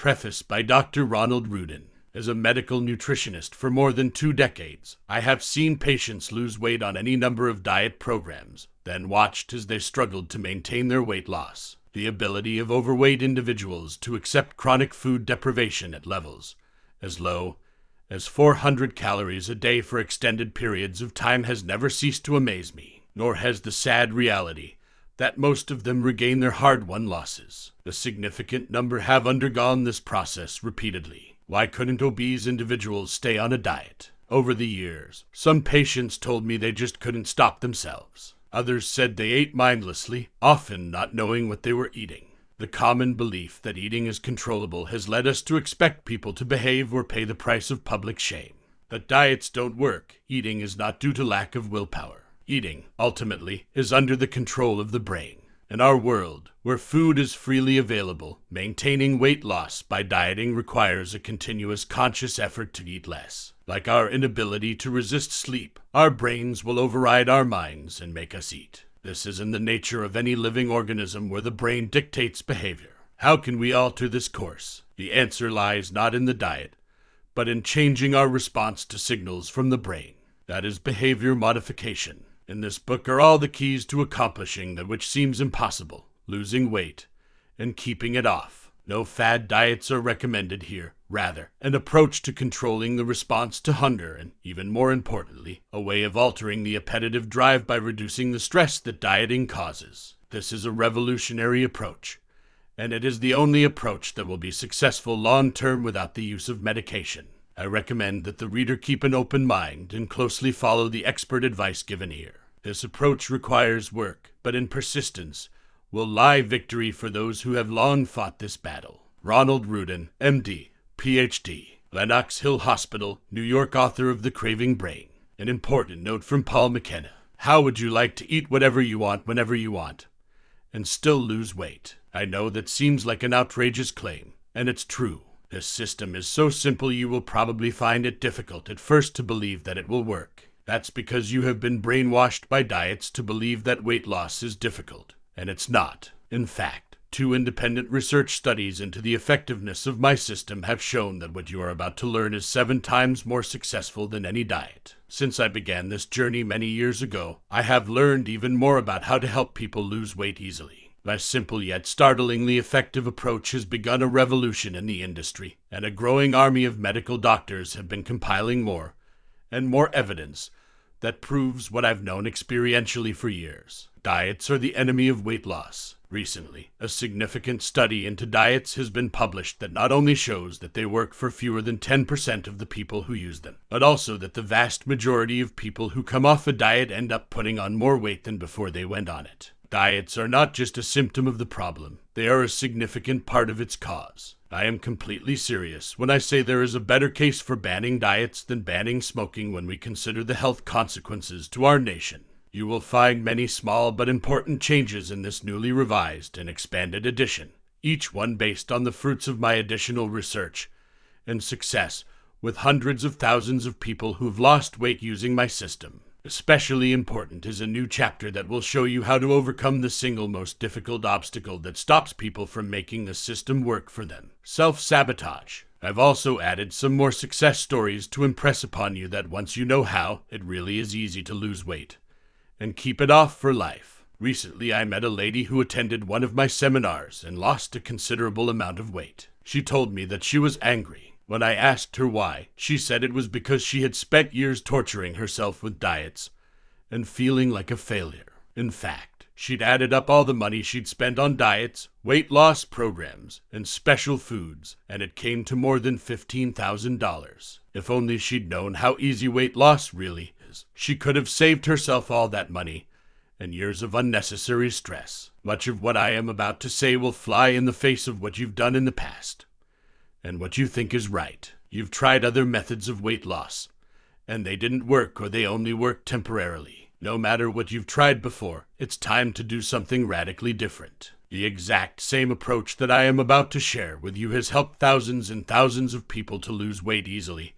Preface by Dr. Ronald Ruden. As a medical nutritionist for more than two decades, I have seen patients lose weight on any number of diet programs, then watched as they struggled to maintain their weight loss. The ability of overweight individuals to accept chronic food deprivation at levels as low as 400 calories a day for extended periods of time has never ceased to amaze me, nor has the sad reality that most of them regain their hard won losses. A significant number have undergone this process repeatedly. Why couldn't obese individuals stay on a diet? Over the years, some patients told me they just couldn't stop themselves. Others said they ate mindlessly, often not knowing what they were eating. The common belief that eating is controllable has led us to expect people to behave or pay the price of public shame. But diets don't work. Eating is not due to lack of willpower. Eating, ultimately, is under the control of the brain. In our world, where food is freely available, maintaining weight loss by dieting requires a continuous conscious effort to eat less. Like our inability to resist sleep, our brains will override our minds and make us eat. This is in the nature of any living organism where the brain dictates behavior. How can we alter this course? The answer lies not in the diet, but in changing our response to signals from the brain. That is behavior modification. In this book are all the keys to accomplishing that which seems impossible losing weight and keeping it off. No fad diets are recommended here. Rather, an approach to controlling the response to hunger, and even more importantly, a way of altering the appetitive drive by reducing the stress that dieting causes. This is a revolutionary approach, and it is the only approach that will be successful long term without the use of medication. I recommend that the reader keep an open mind and closely follow the expert advice given here. This approach requires work, but in persistence will lie victory for those who have long fought this battle. Ronald Ruden, MD, PhD, Lenox Hill Hospital, New York, author of The Craving Brain. An important note from Paul McKenna. How would you like to eat whatever you want whenever you want and still lose weight? I know that seems like an outrageous claim, and it's true. This system is so simple you will probably find it difficult at first to believe that it will work. That's because you have been brainwashed by diets to believe that weight loss is difficult, and it's not. In fact, two independent research studies into the effectiveness of my system have shown that what you are about to learn is seven times more successful than any diet. Since I began this journey many years ago, I have learned even more about how to help people lose weight easily. My simple yet startlingly effective approach has begun a revolution in the industry, and a growing army of medical doctors have been compiling more and more evidence that proves what I've known experientially for years. Diets are the enemy of weight loss. Recently, a significant study into diets has been published that not only shows that they work for fewer than 10% of the people who use them, but also that the vast majority of people who come off a diet end up putting on more weight than before they went on it. Diets are not just a symptom of the problem, they are a significant part of its cause. I am completely serious when I say there is a better case for banning diets than banning smoking when we consider the health consequences to our nation. You will find many small but important changes in this newly revised and expanded edition, each one based on the fruits of my additional research and success with hundreds of thousands of people who've lost weight using my system. Especially important is a new chapter that will show you how to overcome the single most difficult obstacle that stops people from making the system work for them self sabotage. I've also added some more success stories to impress upon you that once you know how, it really is easy to lose weight and keep it off for life. Recently, I met a lady who attended one of my seminars and lost a considerable amount of weight. She told me that she was angry when I asked her why, she said it was because she had spent years torturing herself with diets and feeling like a failure. In fact, she'd added up all the money she'd spent on diets, weight loss programs, and special foods, and it came to more than $15,000. If only she'd known how easy weight loss really is, she could have saved herself all that money and years of unnecessary stress. Much of what I am about to say will fly in the face of what you've done in the past and what you think is right. You've tried other methods of weight loss, and they didn't work or they only worked temporarily. No matter what you've tried before, it's time to do something radically different. The exact same approach that I am about to share with you has helped thousands and thousands of people to lose weight easily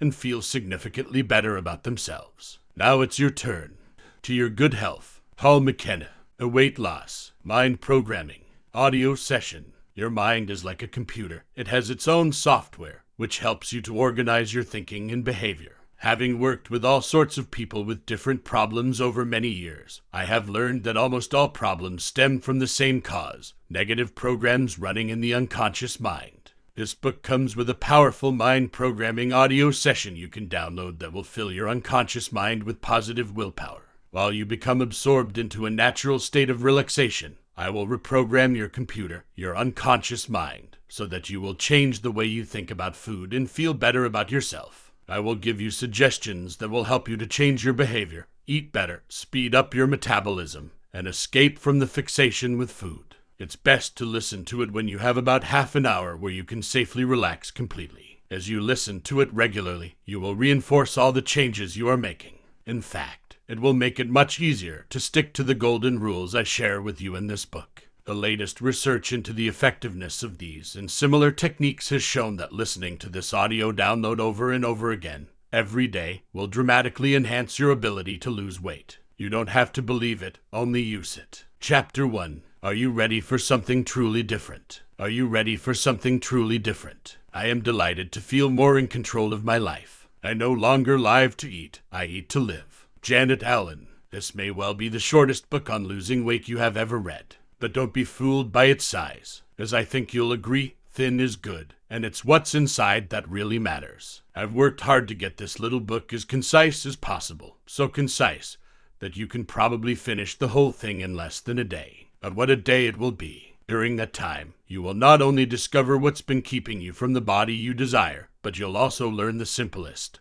and feel significantly better about themselves. Now it's your turn. To your good health, Paul McKenna, a weight loss, mind programming, audio session Your mind is like a computer. It has its own software, which helps you to organize your thinking and behavior. Having worked with all sorts of people with different problems over many years, I have learned that almost all problems stem from the same cause negative programs running in the unconscious mind. This book comes with a powerful mind programming audio session you can download that will fill your unconscious mind with positive willpower. While you become absorbed into a natural state of relaxation, I will reprogram your computer, your unconscious mind, so that you will change the way you think about food and feel better about yourself. I will give you suggestions that will help you to change your behavior, eat better, speed up your metabolism, and escape from the fixation with food. It's best to listen to it when you have about half an hour where you can safely relax completely. As you listen to it regularly, you will reinforce all the changes you are making. In fact, it will make it much easier to stick to the golden rules I share with you in this book. The latest research into the effectiveness of these and similar techniques has shown that listening to this audio download over and over again every day will dramatically enhance your ability to lose weight. You don't have to believe it, only use it. Chapter 1 Are you ready for something truly different? Are you ready for something truly different? I am delighted to feel more in control of my life. I no longer live to eat, I eat to live. Janet Allen. This may well be the shortest book on losing weight you have ever read. But don't be fooled by its size, as I think you'll agree thin is good, and it's what's inside that really matters. I've worked hard to get this little book as concise as possible, so concise that you can probably finish the whole thing in less than a day. But what a day it will be! During that time, you will not only discover what's been keeping you from the body you desire, but you'll also learn the simplest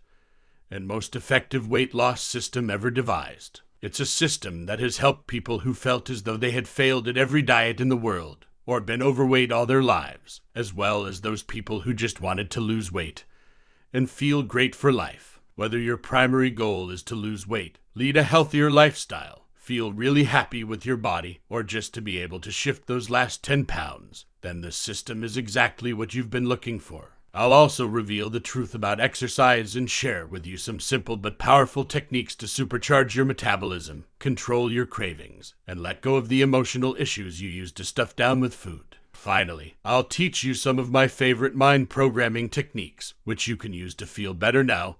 and most effective weight loss system ever devised. It's a system that has helped people who felt as though they had failed at every diet in the world or been overweight all their lives, as well as those people who just wanted to lose weight and feel great for life. Whether your primary goal is to lose weight, lead a healthier lifestyle, feel really happy with your body, or just to be able to shift those last 10 pounds, then this system is exactly what you've been looking for. I'll also reveal the truth about exercise and share with you some simple but powerful techniques to supercharge your metabolism, control your cravings, and let go of the emotional issues you used to stuff down with food. Finally, I'll teach you some of my favorite mind programming techniques, which you can use to feel better now.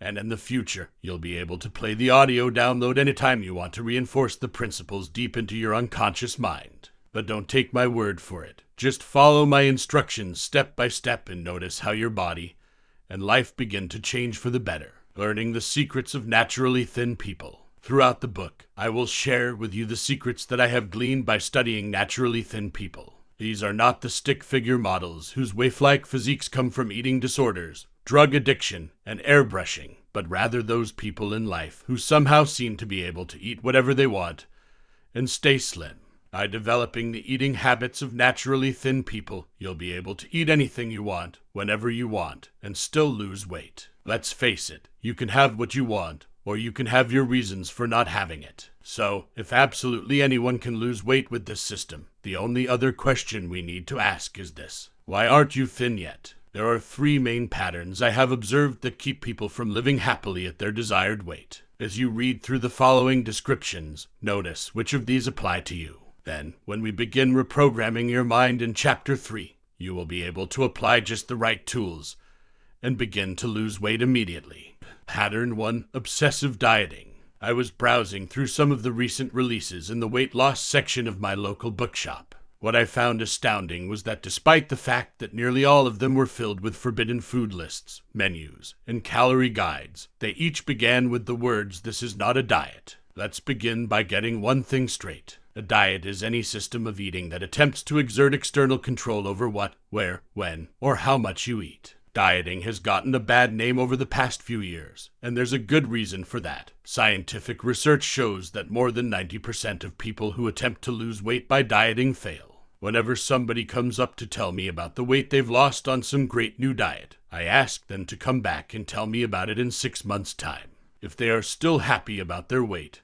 And in the future, you'll be able to play the audio download anytime you want to reinforce the principles deep into your unconscious mind. But don't take my word for it. Just follow my instructions step by step and notice how your body and life begin to change for the better, learning the secrets of naturally thin people. Throughout the book, I will share with you the secrets that I have gleaned by studying naturally thin people. These are not the stick figure models whose waif-like physiques come from eating disorders, drug addiction, and airbrushing, but rather those people in life who somehow seem to be able to eat whatever they want and stay slim. By developing the eating habits of naturally thin people, you'll be able to eat anything you want, whenever you want, and still lose weight. Let's face it, you can have what you want, or you can have your reasons for not having it. So, if absolutely anyone can lose weight with this system, the only other question we need to ask is this Why aren't you thin yet? There are three main patterns I have observed that keep people from living happily at their desired weight. As you read through the following descriptions, notice which of these apply to you. Then, when we begin reprogramming your mind in Chapter 3, you will be able to apply just the right tools and begin to lose weight immediately. Pattern 1 Obsessive Dieting. I was browsing through some of the recent releases in the weight loss section of my local bookshop. What I found astounding was that despite the fact that nearly all of them were filled with forbidden food lists, menus, and calorie guides, they each began with the words, This is not a diet. Let's begin by getting one thing straight. A diet is any system of eating that attempts to exert external control over what, where, when, or how much you eat. Dieting has gotten a bad name over the past few years, and there's a good reason for that. Scientific research shows that more than 90% of people who attempt to lose weight by dieting fail. Whenever somebody comes up to tell me about the weight they've lost on some great new diet, I ask them to come back and tell me about it in six months' time. If they are still happy about their weight,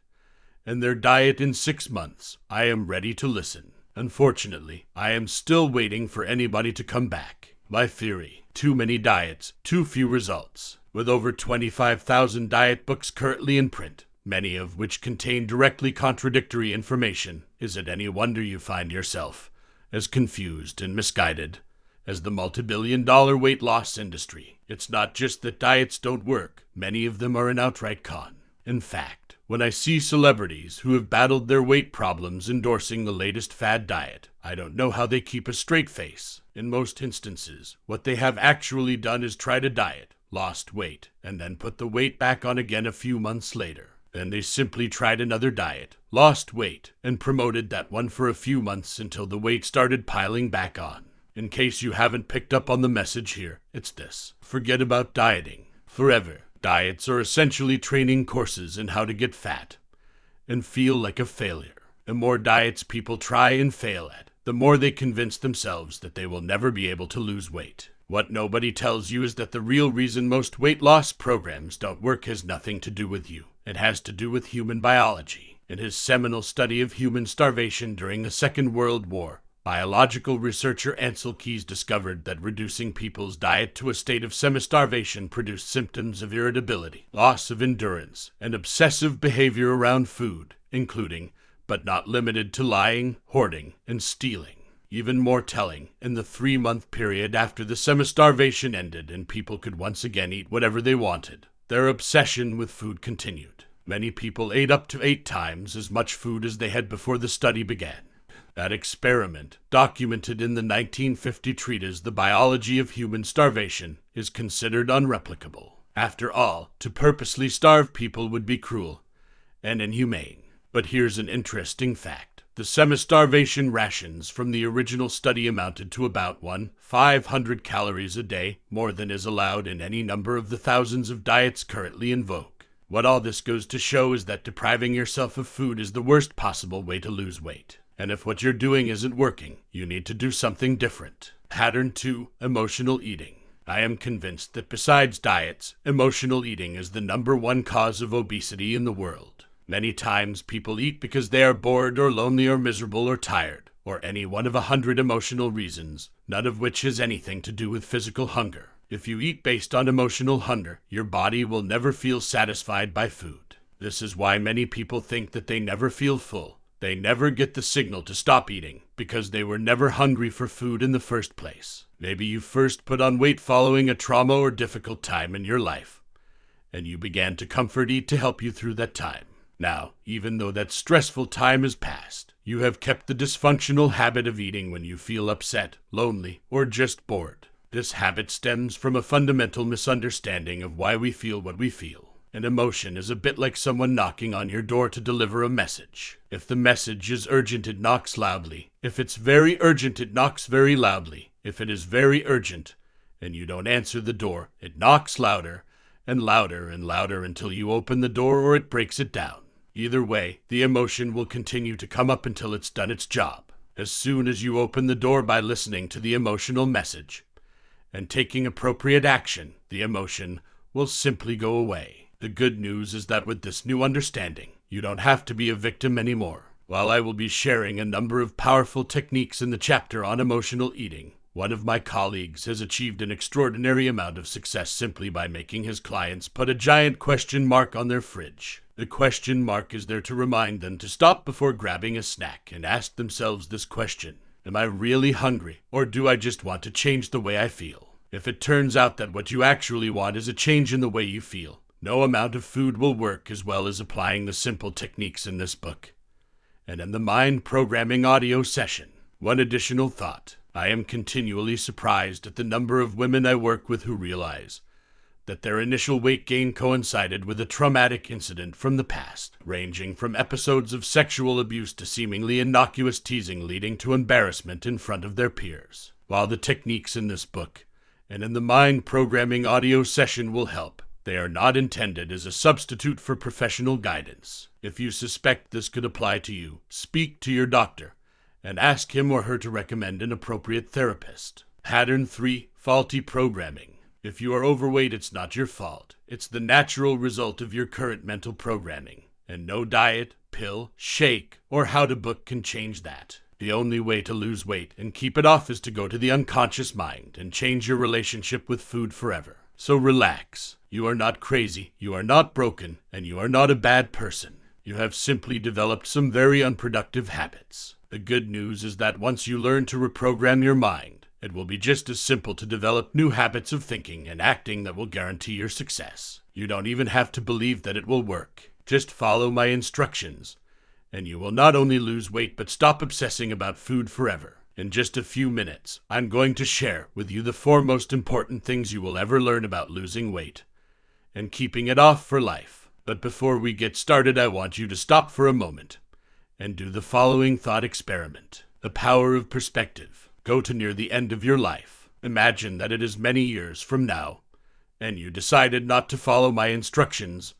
and their diet in six months, I am ready to listen. Unfortunately, I am still waiting for anybody to come back. My theory too many diets, too few results. With over 25,000 diet books currently in print, many of which contain directly contradictory information, is it any wonder you find yourself as confused and misguided as the multi-billion dollar weight loss industry. It's not just that diets don't work, many of them are an outright con. In fact, when I see celebrities who have battled their weight problems endorsing the latest fad diet, I don't know how they keep a straight face. In most instances, what they have actually done is try to diet, lost weight, and then put the weight back on again a few months later. Then they simply tried another diet, lost weight, and promoted that one for a few months until the weight started piling back on. In case you haven't picked up on the message here, it's this forget about dieting forever. Diets are essentially training courses in how to get fat and feel like a failure. The more diets people try and fail at, the more they convince themselves that they will never be able to lose weight. What nobody tells you is that the real reason most weight loss programs don't work has nothing to do with you. It has to do with human biology. In his seminal study of human starvation during the Second World War, biological researcher Ancel Keys discovered that reducing people's diet to a state of semi-starvation produced symptoms of irritability, loss of endurance, and obsessive behavior around food, including, but not limited to lying, hoarding, and stealing. Even more telling, in the three month period after the semi starvation ended and people could once again eat whatever they wanted, their obsession with food continued. Many people ate up to eight times as much food as they had before the study began. That experiment, documented in the 1950 treatise The Biology of Human Starvation, is considered unreplicable. After all, to purposely starve people would be cruel and inhumane. But here's an interesting fact. The semi-starvation rations from the original study amounted to about 1 500 calories a day, more than is allowed in any number of the thousands of diets currently in vogue. What all this goes to show is that depriving yourself of food is the worst possible way to lose weight. And if what you're doing isn't working, you need to do something different. Pattern 2 Emotional Eating. I am convinced that besides diets, emotional eating is the number one cause of obesity in the world. Many times people eat because they are bored or lonely or miserable or tired, or any one of a hundred emotional reasons, none of which has anything to do with physical hunger. If you eat based on emotional hunger, your body will never feel satisfied by food. This is why many people think that they never feel full, they never get the signal to stop eating because they were never hungry for food in the first place. Maybe you first put on weight following a trauma or difficult time in your life, and you began to comfort eat to help you through that time. Now, even though that stressful time has passed, you have kept the dysfunctional habit of eating when you feel upset, lonely, or just bored. This habit stems from a fundamental misunderstanding of why we feel what we feel. An emotion is a bit like someone knocking on your door to deliver a message. If the message is urgent, it knocks loudly. If it's very urgent, it knocks very loudly. If it is very urgent and you don't answer the door, it knocks louder and louder and louder until you open the door or it breaks it down. Either way, the emotion will continue to come up until it's done its job. As soon as you open the door by listening to the emotional message and taking appropriate action, the emotion will simply go away. The good news is that with this new understanding, you don't have to be a victim anymore. While I will be sharing a number of powerful techniques in the chapter on emotional eating, one of my colleagues has achieved an extraordinary amount of success simply by making his clients put a giant question mark on their fridge. The question mark is there to remind them to stop before grabbing a snack and ask themselves this question Am I really hungry, or do I just want to change the way I feel? If it turns out that what you actually want is a change in the way you feel, no amount of food will work as well as applying the simple techniques in this book. And in the mind programming audio session, one additional thought. I am continually surprised at the number of women I work with who realize that their initial weight gain coincided with a traumatic incident from the past, ranging from episodes of sexual abuse to seemingly innocuous teasing leading to embarrassment in front of their peers. While the techniques in this book and in the mind programming audio session will help, they are not intended as a substitute for professional guidance. If you suspect this could apply to you, speak to your doctor and ask him or her to recommend an appropriate therapist. Pattern 3 Faulty Programming. If you are overweight, it's not your fault. It's the natural result of your current mental programming. And no diet, pill, shake, or how to book can change that. The only way to lose weight and keep it off is to go to the unconscious mind and change your relationship with food forever. So relax. You are not crazy, you are not broken, and you are not a bad person. You have simply developed some very unproductive habits. The good news is that once you learn to reprogram your mind, it will be just as simple to develop new habits of thinking and acting that will guarantee your success. You don't even have to believe that it will work. Just follow my instructions, and you will not only lose weight but stop obsessing about food forever. In just a few minutes, I'm going to share with you the four most important things you will ever learn about losing weight and keeping it off for life. But before we get started, I want you to stop for a moment and do the following thought experiment the power of perspective. Go to near the end of your life. Imagine that it is many years from now, and you decided not to follow my instructions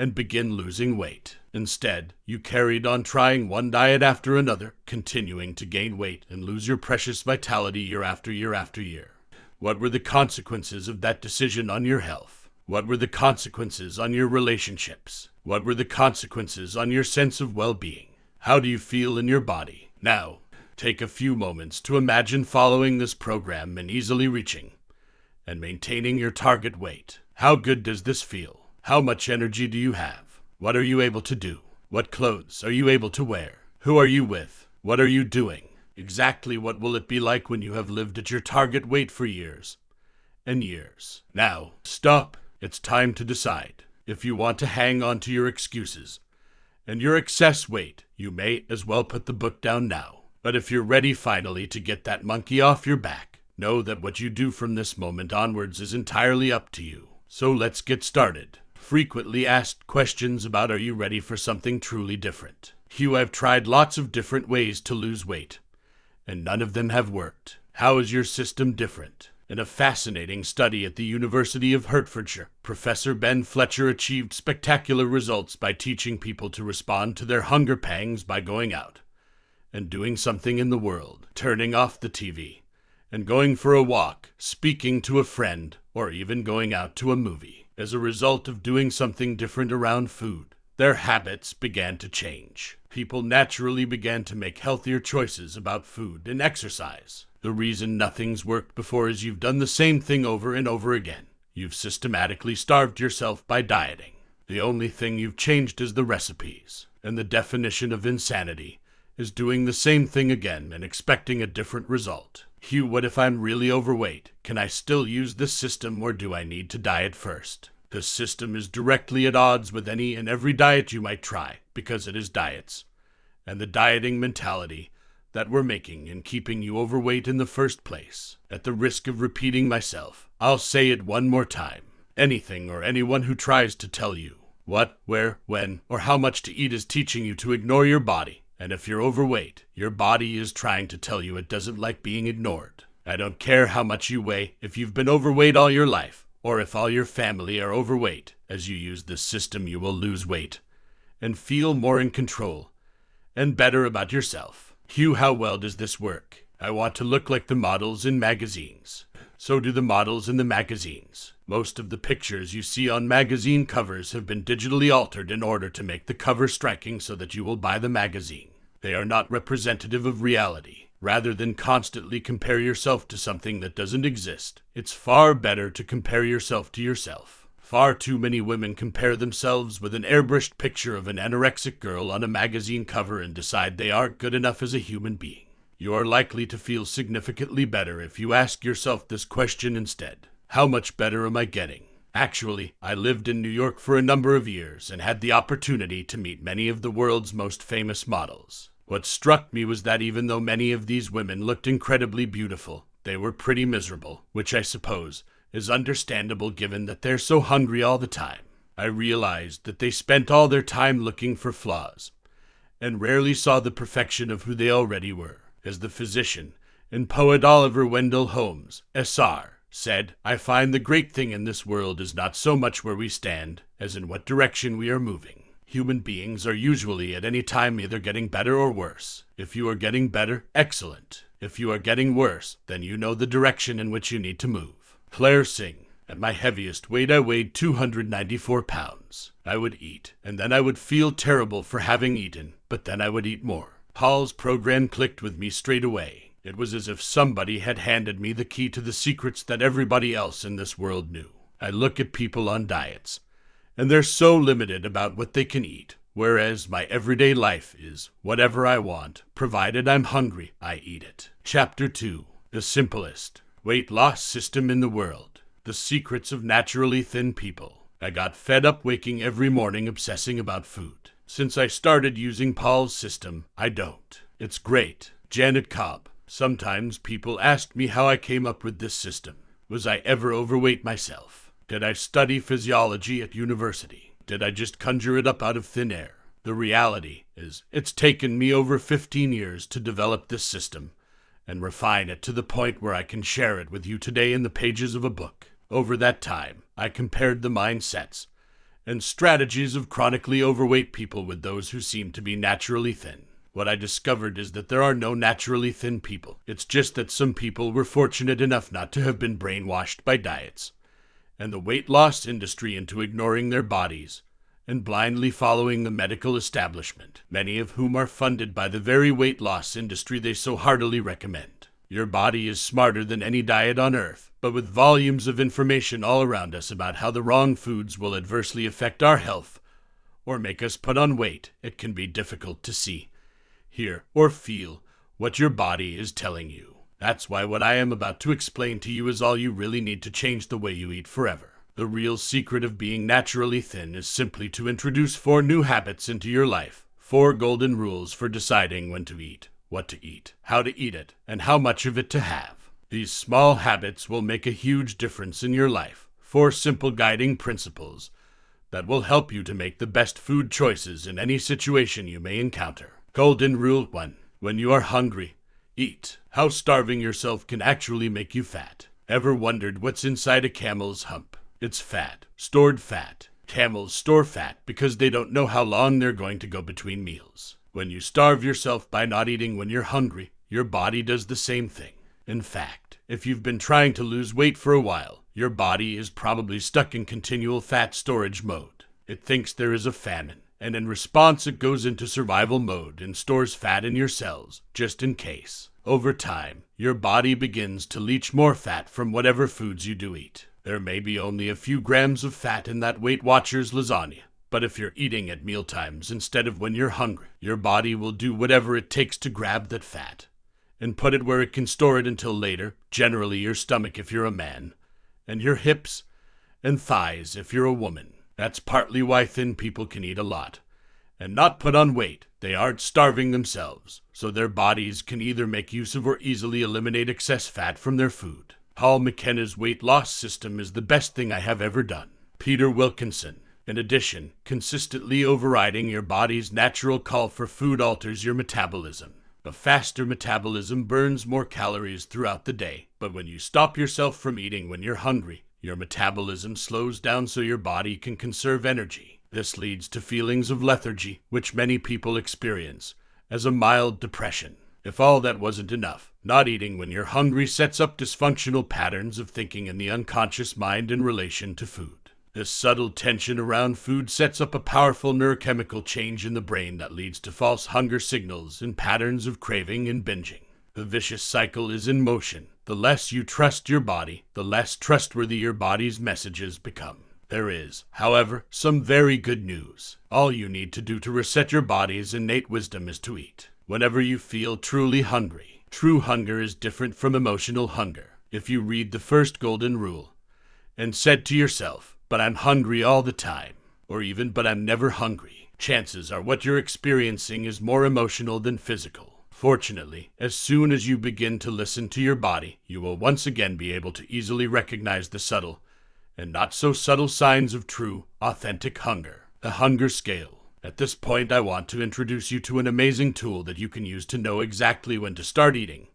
and begin losing weight. Instead, you carried on trying one diet after another, continuing to gain weight and lose your precious vitality year after year after year. What were the consequences of that decision on your health? What were the consequences on your relationships? What were the consequences on your sense of well being? How do you feel in your body? Now, take a few moments to imagine following this program and easily reaching and maintaining your target weight. How good does this feel? How much energy do you have? What are you able to do? What clothes are you able to wear? Who are you with? What are you doing? Exactly what will it be like when you have lived at your target weight for years and years? Now, stop. It's time to decide. If you want to hang on to your excuses and your excess weight, you may as well put the book down now. But if you're ready finally to get that monkey off your back, know that what you do from this moment onwards is entirely up to you. So let's get started frequently asked questions about are you ready for something truly different. Hugh, I've tried lots of different ways to lose weight, and none of them have worked. How is your system different? In a fascinating study at the University of Hertfordshire, Professor Ben Fletcher achieved spectacular results by teaching people to respond to their hunger pangs by going out and doing something in the world, turning off the TV, and going for a walk, speaking to a friend, or even going out to a movie as a result of doing something different around food. Their habits began to change. People naturally began to make healthier choices about food and exercise. The reason nothing's worked before is you've done the same thing over and over again. You've systematically starved yourself by dieting. The only thing you've changed is the recipes. And the definition of insanity is doing the same thing again and expecting a different result. Hugh, what if I'm really overweight? Can I still use this system or do I need to diet first? This system is directly at odds with any and every diet you might try because it is diets and the dieting mentality that we're making in keeping you overweight in the first place. At the risk of repeating myself, I'll say it one more time. Anything or anyone who tries to tell you what, where, when, or how much to eat is teaching you to ignore your body and if you're overweight, your body is trying to tell you it doesn't like being ignored. I don't care how much you weigh, if you've been overweight all your life, or if all your family are overweight. As you use this system, you will lose weight and feel more in control and better about yourself. Hugh, how well does this work? I want to look like the models in magazines. So do the models in the magazines. Most of the pictures you see on magazine covers have been digitally altered in order to make the cover striking so that you will buy the magazine. They are not representative of reality. Rather than constantly compare yourself to something that doesn't exist, it's far better to compare yourself to yourself. Far too many women compare themselves with an airbrushed picture of an anorexic girl on a magazine cover and decide they aren't good enough as a human being. You are likely to feel significantly better if you ask yourself this question instead How much better am I getting? Actually, I lived in New York for a number of years and had the opportunity to meet many of the world's most famous models. What struck me was that even though many of these women looked incredibly beautiful, they were pretty miserable, which I suppose is understandable given that they're so hungry all the time. I realized that they spent all their time looking for flaws and rarely saw the perfection of who they already were. As the physician and poet Oliver Wendell Holmes, S.R., said, I find the great thing in this world is not so much where we stand as in what direction we are moving. Human beings are usually at any time either getting better or worse. If you are getting better, excellent. If you are getting worse, then you know the direction in which you need to move. Claire Singh. At my heaviest weight, I weighed 294 pounds. I would eat, and then I would feel terrible for having eaten, but then I would eat more. Paul's program clicked with me straight away. It was as if somebody had handed me the key to the secrets that everybody else in this world knew. I look at people on diets, and they're so limited about what they can eat. whereas my everyday life is whatever I want, provided I'm hungry, I eat it. Chapter 2 The Simplest Weight Loss System in the World The Secrets of Naturally Thin People. I got fed up waking every morning obsessing about food. Since I started using Paul's system, I don't. It's great. Janet Cobb. Sometimes people ask me how I came up with this system. Was I ever overweight myself? Did I study physiology at university? Did I just conjure it up out of thin air? The reality is, it's taken me over 15 years to develop this system and refine it to the point where I can share it with you today in the pages of a book. Over that time, I compared the mindsets and strategies of chronically overweight people with those who seem to be naturally thin. What I discovered is that there are no naturally thin people. It's just that some people were fortunate enough not to have been brainwashed by diets and the weight loss industry into ignoring their bodies and blindly following the medical establishment, many of whom are funded by the very weight loss industry they so heartily recommend. Your body is smarter than any diet on earth, but with volumes of information all around us about how the wrong foods will adversely affect our health or make us put on weight, it can be difficult to see hear, or feel what your body is telling you. That's why what I am about to explain to you is all you really need to change the way you eat forever. The real secret of being naturally thin is simply to introduce four new habits into your life. Four golden rules for deciding when to eat, what to eat, how to eat it, and how much of it to have. These small habits will make a huge difference in your life. Four simple guiding principles that will help you to make the best food choices in any situation you may encounter. Golden Rule 1 When you are hungry, eat. How starving yourself can actually make you fat. Ever wondered what's inside a camel's hump? It's fat, stored fat. Camels store fat because they don't know how long they're going to go between meals. When you starve yourself by not eating when you're hungry, your body does the same thing. In fact, if you've been trying to lose weight for a while, your body is probably stuck in continual fat storage mode. It thinks there is a famine and in response it goes into survival mode and stores fat in your cells, just in case. Over time, your body begins to leach more fat from whatever foods you do eat. There may be only a few grams of fat in that Weight Watchers lasagna, but if you're eating at mealtimes instead of when you're hungry, your body will do whatever it takes to grab that fat and put it where it can store it until later, generally your stomach if you're a man, and your hips and thighs if you're a woman. That's partly why thin people can eat a lot and not put on weight. They aren't starving themselves, so their bodies can either make use of or easily eliminate excess fat from their food. Paul McKenna's weight loss system is the best thing I have ever done. Peter Wilkinson. In addition, consistently overriding your body's natural call for food alters your metabolism. A faster metabolism burns more calories throughout the day, but when you stop yourself from eating when you're hungry, your metabolism slows down so your body can conserve energy. This leads to feelings of lethargy, which many people experience, as a mild depression. If all that wasn't enough, not eating when you're hungry sets up dysfunctional patterns of thinking in the unconscious mind in relation to food. This subtle tension around food sets up a powerful neurochemical change in the brain that leads to false hunger signals and patterns of craving and binging. The vicious cycle is in motion, the less you trust your body, the less trustworthy your body's messages become. There is, however, some very good news. All you need to do to reset your body's innate wisdom is to eat. Whenever you feel truly hungry, true hunger is different from emotional hunger. If you read the first golden rule and said to yourself, but I'm hungry all the time, or even, but I'm never hungry, chances are what you're experiencing is more emotional than physical. Fortunately, as soon as you begin to listen to your body, you will once again be able to easily recognize the subtle and not so subtle signs of true, authentic hunger. The hunger scale. At this point, I want to introduce you to an amazing tool that you can use to know exactly when to start eating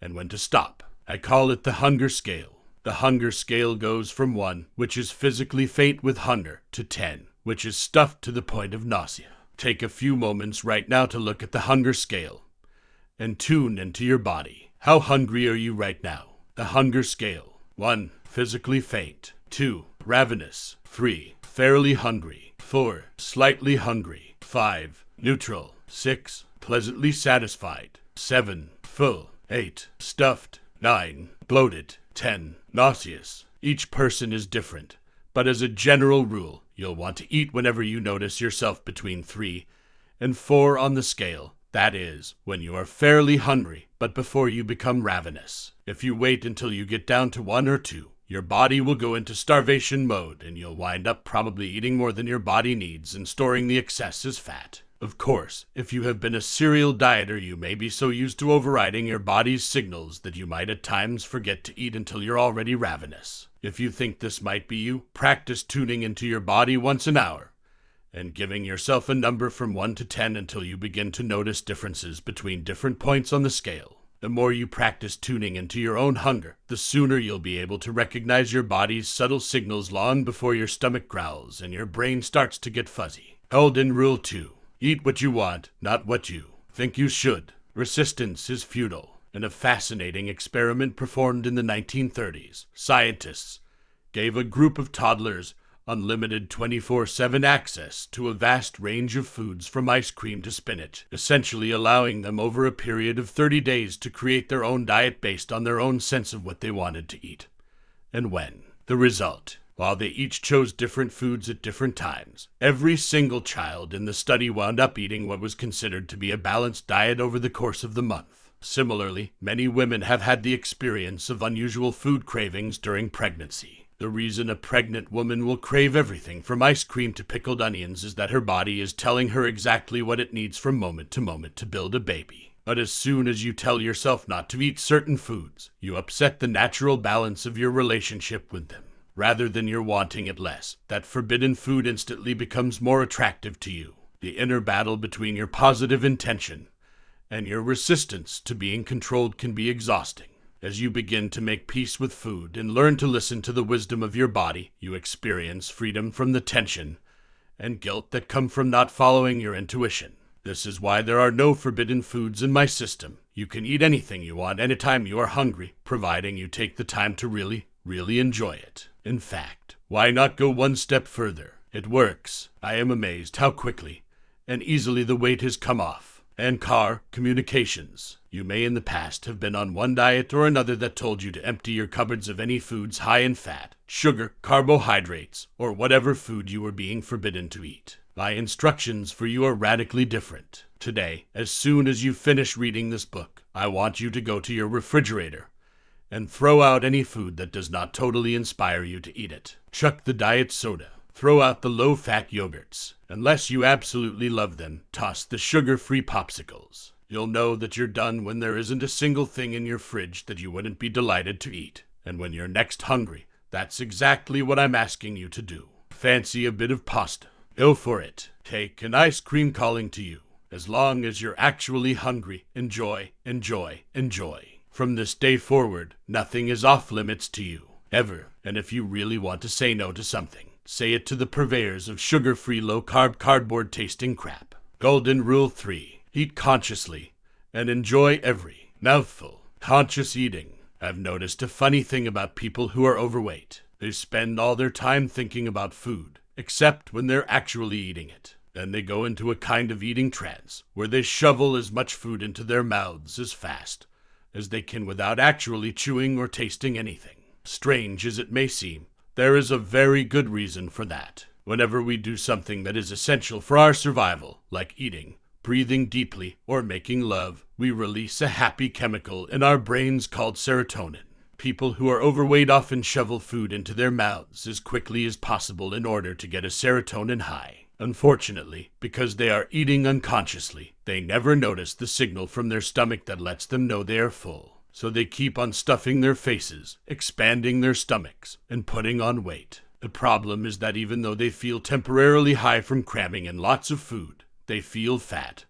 and when to stop. I call it the hunger scale. The hunger scale goes from 1, which is physically faint with hunger, to 10, which is stuffed to the point of nausea. Take a few moments right now to look at the hunger scale and tune into your body. How hungry are you right now? The hunger scale 1. Physically faint. 2. Ravenous. 3. Fairly hungry. 4. Slightly hungry. 5. Neutral. 6. Pleasantly satisfied. 7. Full. 8. Stuffed. 9. Bloated. 10. Nauseous. Each person is different, but as a general rule, You'll want to eat whenever you notice yourself between 3 and 4 on the scale. That is, when you are fairly hungry, but before you become ravenous. If you wait until you get down to 1 or 2, your body will go into starvation mode and you'll wind up probably eating more than your body needs and storing the excess as fat. Of course, if you have been a serial dieter, you may be so used to overriding your body's signals that you might at times forget to eat until you're already ravenous. If you think this might be you, practice tuning into your body once an hour and giving yourself a number from 1 to 10 until you begin to notice differences between different points on the scale. The more you practice tuning into your own hunger, the sooner you'll be able to recognize your body's subtle signals long before your stomach growls and your brain starts to get fuzzy. Golden Rule 2 Eat what you want, not what you think you should. Resistance is futile. In a fascinating experiment performed in the 1930s, scientists gave a group of toddlers unlimited 24 7 access to a vast range of foods from ice cream to spinach, essentially allowing them over a period of 30 days to create their own diet based on their own sense of what they wanted to eat and when. The result while they each chose different foods at different times, every single child in the study wound up eating what was considered to be a balanced diet over the course of the month. Similarly, many women have had the experience of unusual food cravings during pregnancy. The reason a pregnant woman will crave everything from ice cream to pickled onions is that her body is telling her exactly what it needs from moment to moment to build a baby. But as soon as you tell yourself not to eat certain foods, you upset the natural balance of your relationship with them rather than your wanting it less. That forbidden food instantly becomes more attractive to you. The inner battle between your positive intention and your resistance to being controlled can be exhausting. As you begin to make peace with food and learn to listen to the wisdom of your body, you experience freedom from the tension and guilt that come from not following your intuition. This is why there are no forbidden foods in my system. You can eat anything you want anytime you are hungry, providing you take the time to really, really enjoy it. In fact, why not go one step further? It works. I am amazed how quickly and easily the weight has come off. And car communications. You may in the past have been on one diet or another that told you to empty your cupboards of any foods high in fat, sugar, carbohydrates, or whatever food you were being forbidden to eat. My instructions for you are radically different. Today, as soon as you finish reading this book, I want you to go to your refrigerator and throw out any food that does not totally inspire you to eat it. Chuck the diet soda. Throw out the low fat yogurts. Unless you absolutely love them, toss the sugar free popsicles. You'll know that you're done when there isn't a single thing in your fridge that you wouldn't be delighted to eat. And when you're next hungry, that's exactly what I'm asking you to do. Fancy a bit of pasta. Go for it. Take an ice cream calling to you. As long as you're actually hungry, enjoy, enjoy, enjoy. From this day forward, nothing is off limits to you, ever. And if you really want to say no to something, say it to the purveyors of sugar free, low carb, cardboard tasting crap. Golden Rule 3 Eat consciously and enjoy every mouthful. Conscious eating. I've noticed a funny thing about people who are overweight. They spend all their time thinking about food, except when they're actually eating it. Then they go into a kind of eating trance, where they shovel as much food into their mouths as fast as they can without actually chewing or tasting anything. Strange as it may seem, there is a very good reason for that. Whenever we do something that is essential for our survival, like eating, breathing deeply, or making love, we release a happy chemical in our brains called serotonin. People who are overweight often shovel food into their mouths as quickly as possible in order to get a serotonin high. Unfortunately, because they are eating unconsciously, they never notice the signal from their stomach that lets them know they are full. So they keep on stuffing their faces, expanding their stomachs, and putting on weight. The problem is that even though they feel temporarily high from cramming in lots of food, they feel fat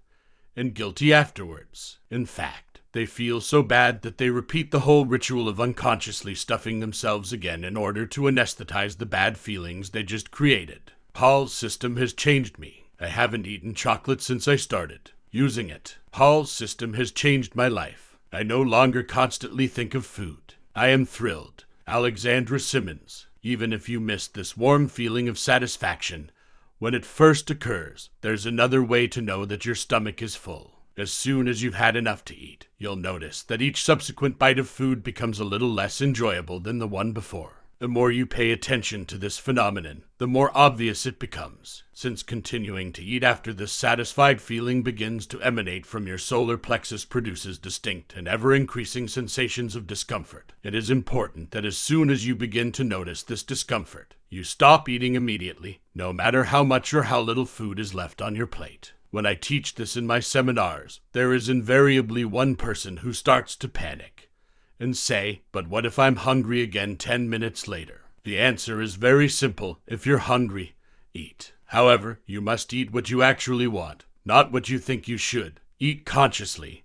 and guilty afterwards. In fact, they feel so bad that they repeat the whole ritual of unconsciously stuffing themselves again in order to anesthetize the bad feelings they just created. Paul's system has changed me. I haven't eaten chocolate since I started using it. Paul's system has changed my life. I no longer constantly think of food. I am thrilled. Alexandra Simmons. Even if you missed this warm feeling of satisfaction, when it first occurs, there's another way to know that your stomach is full. As soon as you've had enough to eat, you'll notice that each subsequent bite of food becomes a little less enjoyable than the one before. The more you pay attention to this phenomenon, the more obvious it becomes, since continuing to eat after this satisfied feeling begins to emanate from your solar plexus produces distinct and ever increasing sensations of discomfort. It is important that as soon as you begin to notice this discomfort, you stop eating immediately, no matter how much or how little food is left on your plate. When I teach this in my seminars, there is invariably one person who starts to panic and say, But what if I'm hungry again 10 minutes later? The answer is very simple. If you're hungry, eat. However, you must eat what you actually want, not what you think you should. Eat consciously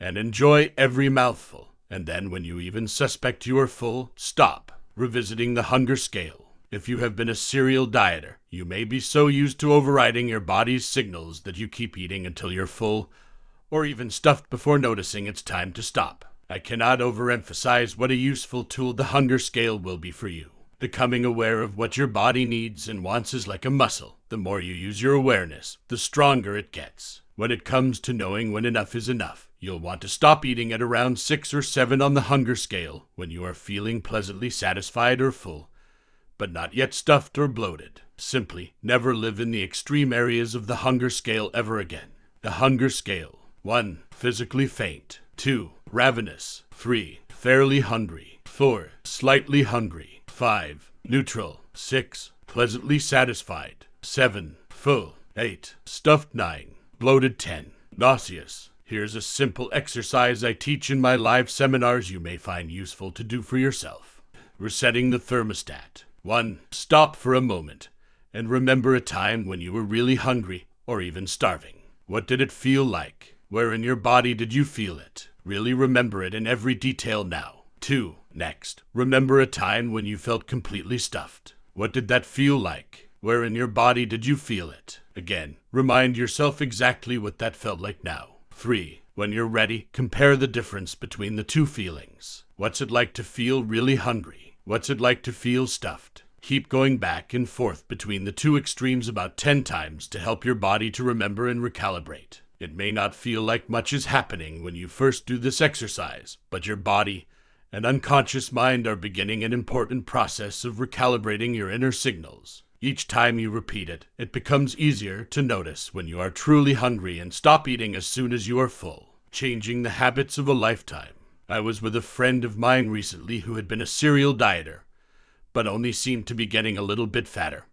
and enjoy every mouthful. And then, when you even suspect you are full, stop, revisiting the hunger scale. If you have been a serial dieter, you may be so used to overriding your body's signals that you keep eating until you're full, or even stuffed before noticing it's time to stop. I cannot overemphasize what a useful tool the hunger scale will be for you. Becoming aware of what your body needs and wants is like a muscle. The more you use your awareness, the stronger it gets. When it comes to knowing when enough is enough, you'll want to stop eating at around 6 or 7 on the hunger scale when you are feeling pleasantly satisfied or full, but not yet stuffed or bloated. Simply never live in the extreme areas of the hunger scale ever again. The hunger scale 1. Physically faint. 2 ravenous. 3. Fairly hungry. 4. Slightly hungry. 5. Neutral. 6. Pleasantly satisfied. 7. Full. 8. Stuffed 9. Bloated 10. Nauseous. Here's a simple exercise I teach in my live seminars you may find useful to do for yourself. Resetting the thermostat. 1. Stop for a moment and remember a time when you were really hungry or even starving. What did it feel like? Where in your body did you feel it? Really remember it in every detail now. 2. Next, remember a time when you felt completely stuffed. What did that feel like? Where in your body did you feel it? Again, remind yourself exactly what that felt like now. 3. When you're ready, compare the difference between the two feelings. What's it like to feel really hungry? What's it like to feel stuffed? Keep going back and forth between the two extremes about 10 times to help your body to remember and recalibrate. It may not feel like much is happening when you first do this exercise, but your body and unconscious mind are beginning an important process of recalibrating your inner signals. Each time you repeat it, it becomes easier to notice when you are truly hungry and stop eating as soon as you are full, changing the habits of a lifetime. I was with a friend of mine recently who had been a serial dieter, but only seemed to be getting a little bit fatter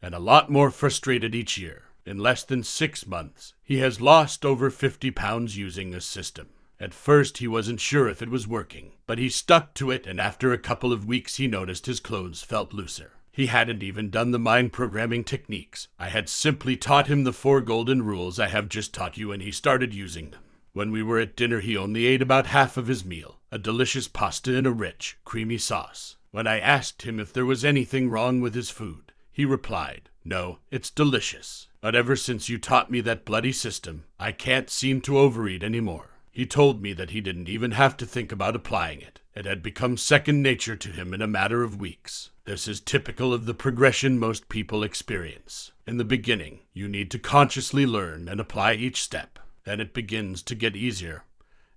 and a lot more frustrated each year. In less than six months, he has lost over 50 pounds using this system. At first, he wasn't sure if it was working, but he stuck to it, and after a couple of weeks, he noticed his clothes felt looser. He hadn't even done the mind programming techniques. I had simply taught him the four golden rules I have just taught you, and he started using them. When we were at dinner, he only ate about half of his meal a delicious pasta in a rich, creamy sauce. When I asked him if there was anything wrong with his food, he replied, No, it's delicious. But ever since you taught me that bloody system, I can't seem to overeat any more. He told me that he didn't even have to think about applying it. It had become second nature to him in a matter of weeks. This is typical of the progression most people experience. In the beginning, you need to consciously learn and apply each step. Then it begins to get easier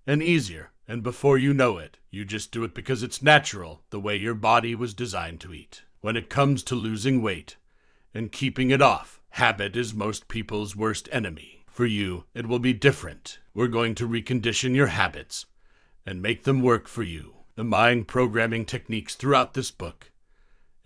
and easier, and before you know it, you just do it because it's natural, the way your body was designed to eat. When it comes to losing weight and keeping it off, Habit is most people's worst enemy. For you, it will be different. We're going to recondition your habits and make them work for you. The mind programming techniques throughout this book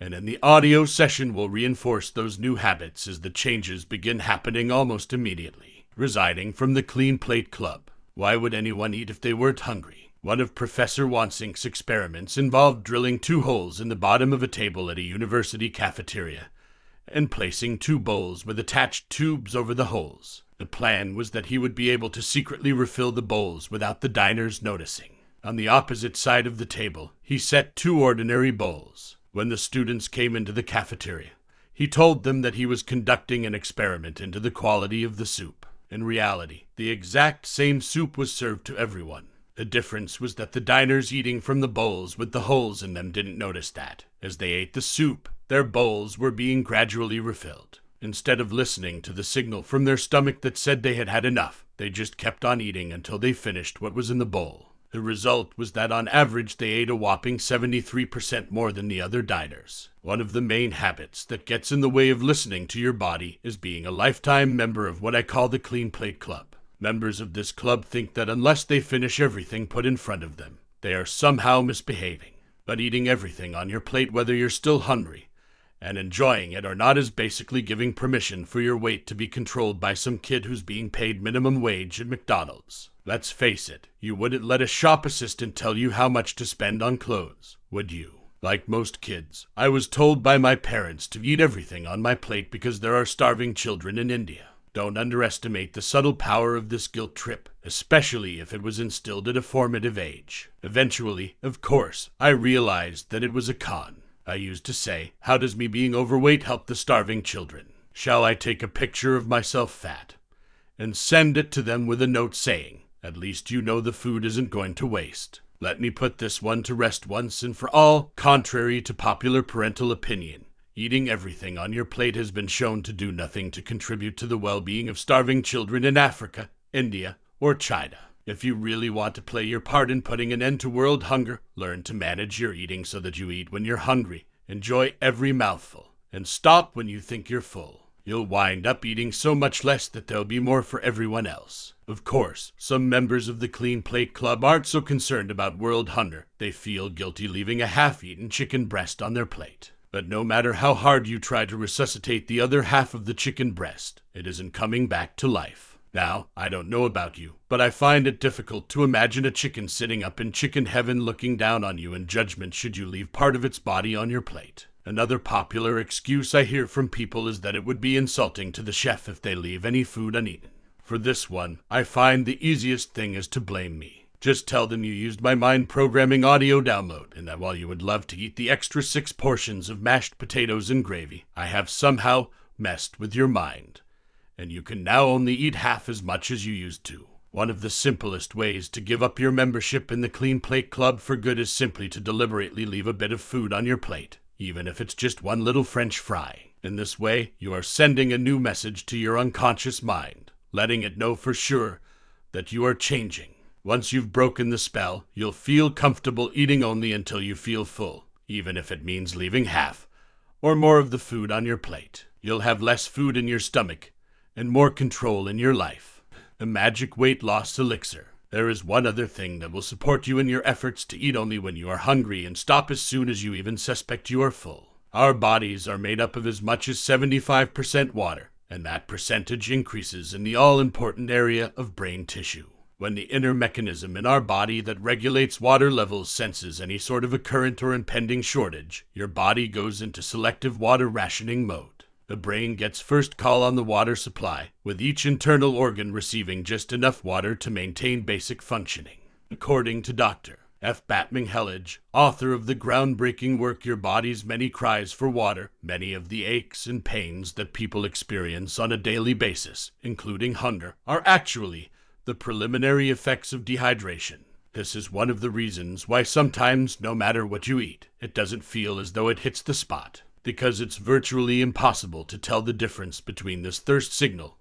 and in the audio session will reinforce those new habits as the changes begin happening almost immediately. Residing from the Clean Plate Club. Why would anyone eat if they weren't hungry? One of Professor Wansink's experiments involved drilling two holes in the bottom of a table at a university cafeteria and placing two bowls with attached tubes over the holes. The plan was that he would be able to secretly refill the bowls without the diners noticing. On the opposite side of the table, he set two ordinary bowls. When the students came into the cafeteria, he told them that he was conducting an experiment into the quality of the soup. In reality, the exact same soup was served to everyone. The difference was that the diners eating from the bowls with the holes in them didn't notice that. As they ate the soup, their bowls were being gradually refilled. Instead of listening to the signal from their stomach that said they had had enough, they just kept on eating until they finished what was in the bowl. The result was that on average they ate a whopping 73% more than the other diners. One of the main habits that gets in the way of listening to your body is being a lifetime member of what I call the Clean Plate Club. Members of this club think that unless they finish everything put in front of them, they are somehow misbehaving. But eating everything on your plate, whether you're still hungry, and enjoying it are not as basically giving permission for your weight to be controlled by some kid who's being paid minimum wage at McDonald's. Let's face it, you wouldn't let a shop assistant tell you how much to spend on clothes, would you? Like most kids, I was told by my parents to eat everything on my plate because there are starving children in India. Don't underestimate the subtle power of this guilt trip, especially if it was instilled at a formative age. Eventually, of course, I realized that it was a con. I used to say, How does me being overweight help the starving children? Shall I take a picture of myself fat and send it to them with a note saying, At least you know the food isn't going to waste? Let me put this one to rest once and for all, contrary to popular parental opinion. Eating everything on your plate has been shown to do nothing to contribute to the well being of starving children in Africa, India, or China. If you really want to play your part in putting an end to world hunger, learn to manage your eating so that you eat when you're hungry, enjoy every mouthful, and stop when you think you're full. You'll wind up eating so much less that there'll be more for everyone else. Of course, some members of the Clean Plate Club aren't so concerned about world hunger. They feel guilty leaving a half eaten chicken breast on their plate. But no matter how hard you try to resuscitate the other half of the chicken breast, it isn't coming back to life. Now, I don't know about you, but I find it difficult to imagine a chicken sitting up in chicken heaven looking down on you in judgment should you leave part of its body on your plate. Another popular excuse I hear from people is that it would be insulting to the chef if they leave any food uneaten. For this one, I find the easiest thing is to blame me. Just tell them you used my mind programming audio download, and that while you would love to eat the extra six portions of mashed potatoes and gravy, I have somehow messed with your mind and you can now only eat half as much as you used to. One of the simplest ways to give up your membership in the Clean Plate Club for good is simply to deliberately leave a bit of food on your plate, even if it's just one little French fry. In this way, you are sending a new message to your unconscious mind, letting it know for sure that you are changing. Once you've broken the spell, you'll feel comfortable eating only until you feel full, even if it means leaving half or more of the food on your plate. You'll have less food in your stomach and more control in your life. The magic weight loss elixir. There is one other thing that will support you in your efforts to eat only when you are hungry and stop as soon as you even suspect you are full. Our bodies are made up of as much as 75% water, and that percentage increases in the all important area of brain tissue. When the inner mechanism in our body that regulates water levels senses any sort of a current or impending shortage, your body goes into selective water rationing mode. The brain gets first call on the water supply, with each internal organ receiving just enough water to maintain basic functioning. According to Dr. F. Batmanghelidj, author of the groundbreaking work Your Body's Many Cries for Water, many of the aches and pains that people experience on a daily basis, including hunger, are actually the preliminary effects of dehydration. This is one of the reasons why sometimes, no matter what you eat, it doesn't feel as though it hits the spot because it's virtually impossible to tell the difference between this thirst signal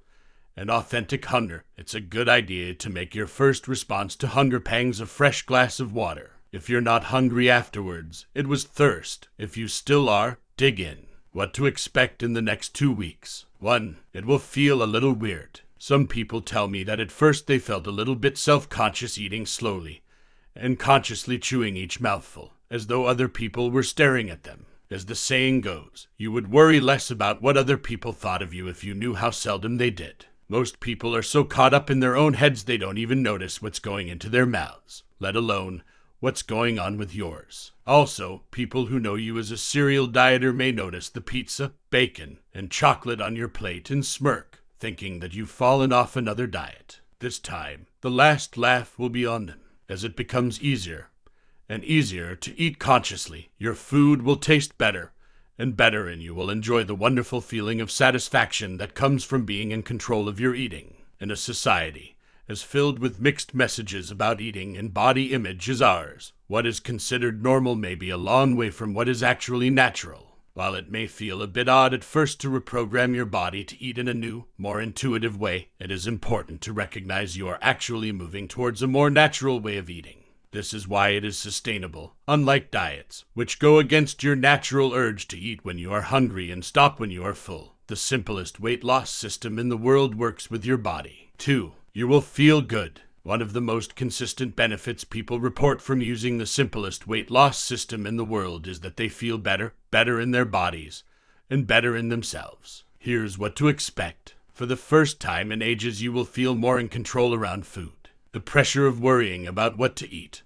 and authentic hunger, it's a good idea to make your first response to hunger pangs a fresh glass of water. If you're not hungry afterwards, it was thirst. If you still are, dig in. What to expect in the next two weeks. 1. It will feel a little weird. Some people tell me that at first they felt a little bit self conscious eating slowly and consciously chewing each mouthful, as though other people were staring at them. As the saying goes, you would worry less about what other people thought of you if you knew how seldom they did. Most people are so caught up in their own heads they don't even notice what's going into their mouths, let alone what's going on with yours. Also, people who know you as a serial dieter may notice the pizza, bacon, and chocolate on your plate and smirk, thinking that you've fallen off another diet. This time, the last laugh will be on them, as it becomes easier and easier to eat consciously, your food will taste better and better, and you will enjoy the wonderful feeling of satisfaction that comes from being in control of your eating. In a society as filled with mixed messages about eating and body image as ours, what is considered normal may be a long way from what is actually natural. While it may feel a bit odd at first to reprogram your body to eat in a new, more intuitive way, it is important to recognize you are actually moving towards a more natural way of eating. This is why it is sustainable, unlike diets, which go against your natural urge to eat when you are hungry and stop when you are full. The simplest weight loss system in the world works with your body. 2. You will feel good. One of the most consistent benefits people report from using the simplest weight loss system in the world is that they feel better, better in their bodies, and better in themselves. Here's what to expect. For the first time in ages, you will feel more in control around food. The pressure of worrying about what to eat